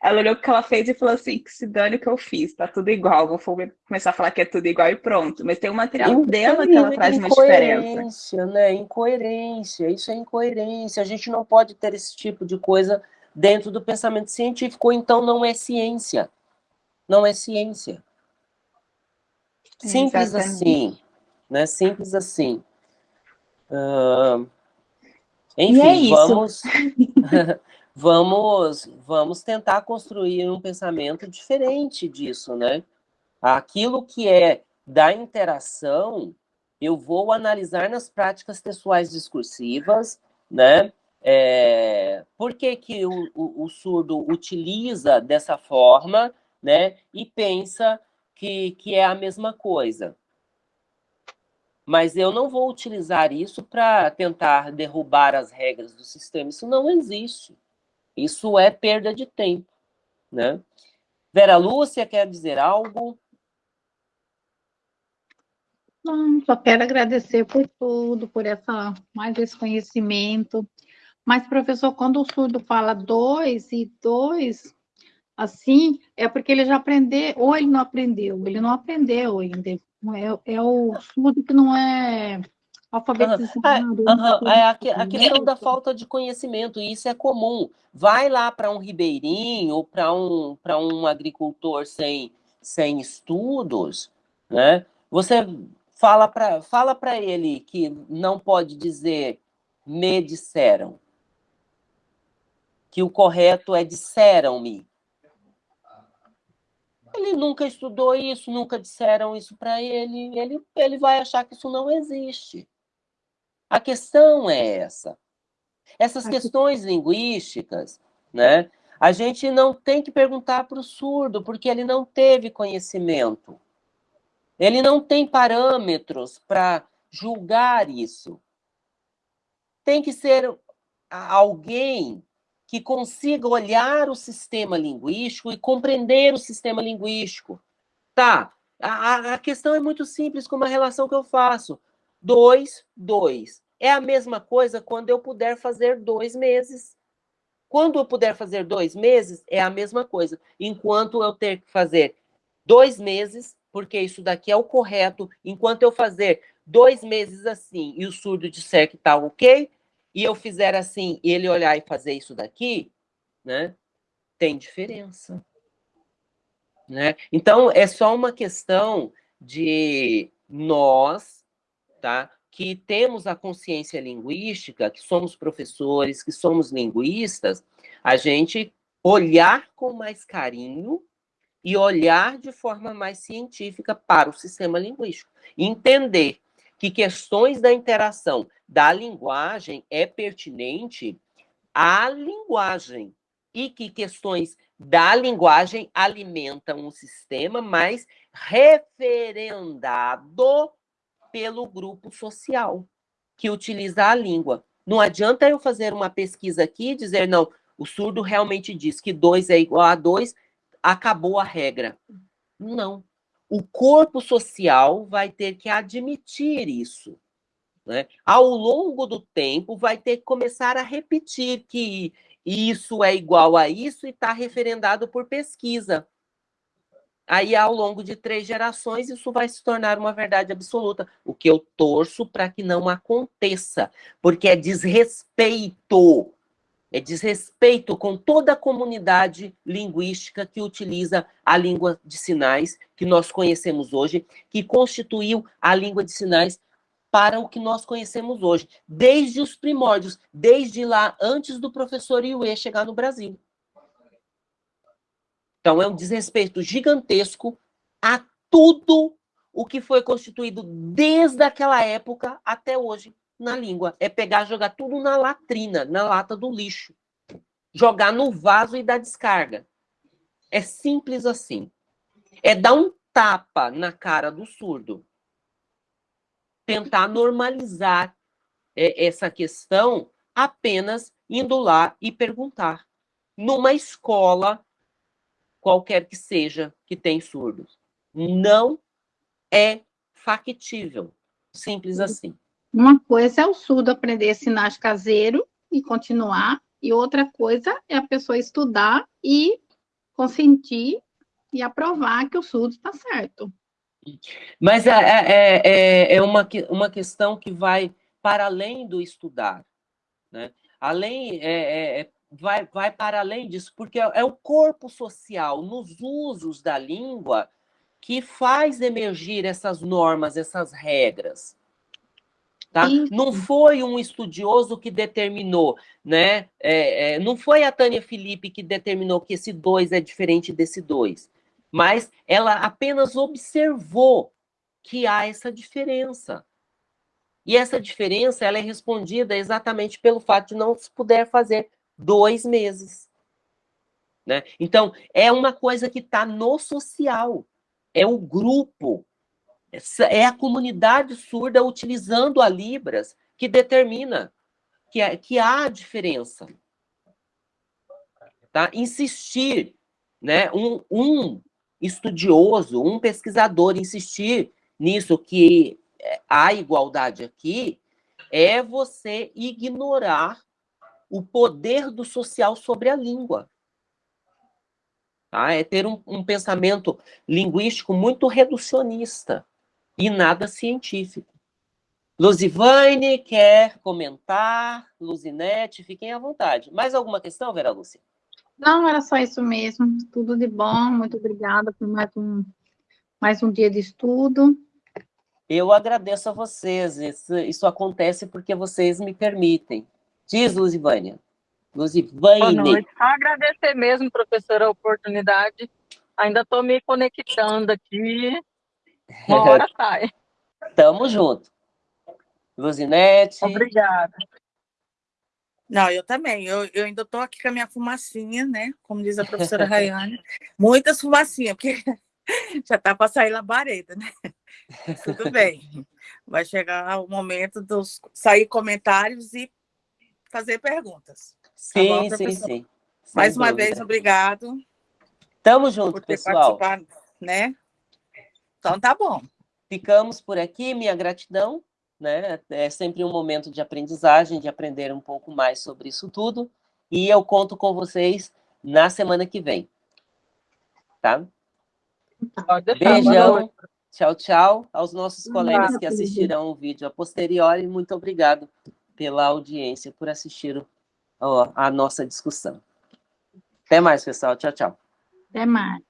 Ela olhou o que ela fez e falou assim: que se dane o que eu fiz, tá tudo igual. Vou começar a falar que é tudo igual e pronto. Mas tem o material então, dela que ela traz uma diferença. Incoerência, né? Incoerência, isso é incoerência. A gente não pode ter esse tipo de coisa dentro do pensamento científico, ou então não é ciência. Não é ciência. Simples Exatamente. assim. Né? Simples assim. Uh, enfim, é vamos, vamos, vamos tentar construir um pensamento diferente disso, né? Aquilo que é da interação, eu vou analisar nas práticas textuais discursivas, né? É, por que, que o, o, o, surdo utiliza dessa forma, né? E pensa que, que é a mesma coisa. Mas eu não vou utilizar isso para tentar derrubar as regras do sistema. Isso não existe. Isso é perda de tempo, né? Vera Lúcia quer dizer algo? Não, só quero agradecer por tudo, por essa, mais esse conhecimento. Mas, professor, quando o surdo fala dois e dois, assim, é porque ele já aprendeu, ou ele não aprendeu, ele não aprendeu ainda. É, é o surdo que não é alfabetizado. Uhum. É, a, a, questão da falta de conhecimento, e isso é comum. Vai lá para um ribeirinho, ou para um, um agricultor sem, sem estudos, né? Você fala para fala ele que não pode dizer me disseram. Que o correto é disseram-me. Ele nunca estudou isso, nunca disseram isso para ele, ele, ele vai achar que isso não existe. A questão é essa. Essas questões linguísticas, né? A gente não tem que perguntar para o surdo, porque ele não teve conhecimento. Ele não tem parâmetros para julgar isso. Tem que ser alguém que consiga olhar o sistema linguístico e compreender o sistema linguístico. Tá, a, a questão é muito simples com uma relação que eu faço. Dois, dois. É a mesma coisa quando eu puder fazer dois meses. Quando eu puder fazer dois meses, é a mesma coisa. Enquanto eu ter que fazer dois meses, porque isso daqui é o correto. Enquanto eu fazer dois meses assim e o surdo disser que está ok, e eu fizer assim e ele olhar e fazer isso daqui, né? Tem diferença. Né? Então, é só uma questão de nós, tá? que temos a consciência linguística, que somos professores, que somos linguistas, a gente olhar com mais carinho e olhar de forma mais científica para o sistema linguístico. Entender que questões da interação da linguagem é pertinente à linguagem e que questões da linguagem alimentam o sistema, mas referendado pelo grupo social que utiliza a língua. Não adianta eu fazer uma pesquisa aqui e dizer, não, o surdo realmente diz que 2 é igual a 2, acabou a regra. Não. O corpo social vai ter que admitir isso. Né? Ao longo do tempo, vai ter que começar a repetir que isso é igual a isso e está referendado por pesquisa. Aí, ao longo de três gerações, isso vai se tornar uma verdade absoluta. O que eu torço para que não aconteça, porque é desrespeito é desrespeito com toda a comunidade linguística que utiliza a língua de sinais que nós conhecemos hoje, que constituiu a língua de sinais para o que nós conhecemos hoje, desde os primórdios, desde lá antes do professor Iue chegar no Brasil. Então, é um desrespeito gigantesco a tudo o que foi constituído desde aquela época até hoje na língua. É pegar jogar tudo na latrina, na lata do lixo. Jogar no vaso e dar descarga. É simples assim. É dar um tapa na cara do surdo. Tentar normalizar é, essa questão apenas indo lá e perguntar. Numa escola, qualquer que seja, que tem surdos. Não é factível. Simples assim. Uma coisa é o surdo aprender sinais caseiro e continuar, e outra coisa é a pessoa estudar e consentir e aprovar que o surdo está certo. Mas é, é, é, é uma, uma questão que vai para além do estudar. Né? Além, é, é, vai, vai para além disso, porque é, é o corpo social, nos usos da língua, que faz emergir essas normas, essas regras. Tá? Não foi um estudioso que determinou, né? É, é, não foi a Tânia Felipe que determinou que esse 2 é diferente desse 2. mas ela apenas observou que há essa diferença. E essa diferença ela é respondida exatamente pelo fato de não se puder fazer dois meses. Né? Então, é uma coisa que está no social, é o grupo, é a comunidade surda utilizando a Libras que determina que, é, que há diferença. Tá? Insistir, né? um, um estudioso, um pesquisador insistir nisso que há igualdade aqui, é você ignorar o poder do social sobre a língua. Tá? É ter um, um pensamento linguístico muito reducionista e nada científico. Luzivane quer comentar, Luzinete, fiquem à vontade. Mais alguma questão, Vera Lúcia? Não, era só isso mesmo. Tudo de bom, muito obrigada por mais um, mais um dia de estudo. Eu agradeço a vocês, isso, isso acontece porque vocês me permitem. Diz, Luzivânia. Luzivane. Boa noite. Só agradecer mesmo, professora, a oportunidade. Ainda estou me conectando aqui. Uma hora sai. Tamo junto. Luzinete. Obrigada. Não, eu também. Eu, eu ainda estou aqui com a minha fumacinha, né? Como diz a professora Rayane. Muitas fumacinhas, porque já está para sair labareda, né? Tudo bem. Vai chegar o momento de sair comentários e fazer perguntas. Sim, tá bom, sim, sim. Mais uma dúvida. vez, obrigado. Tamo junto, pessoal. Né? Então tá bom. Ficamos por aqui, minha gratidão. Né? É sempre um momento de aprendizagem, de aprender um pouco mais sobre isso tudo. E eu conto com vocês na semana que vem. Tá? Beijão. Tchau, tchau. Aos nossos colegas que assistirão o vídeo a posteriori, muito obrigado pela audiência, por assistir a nossa discussão. Até mais, pessoal. Tchau, tchau. Até mais.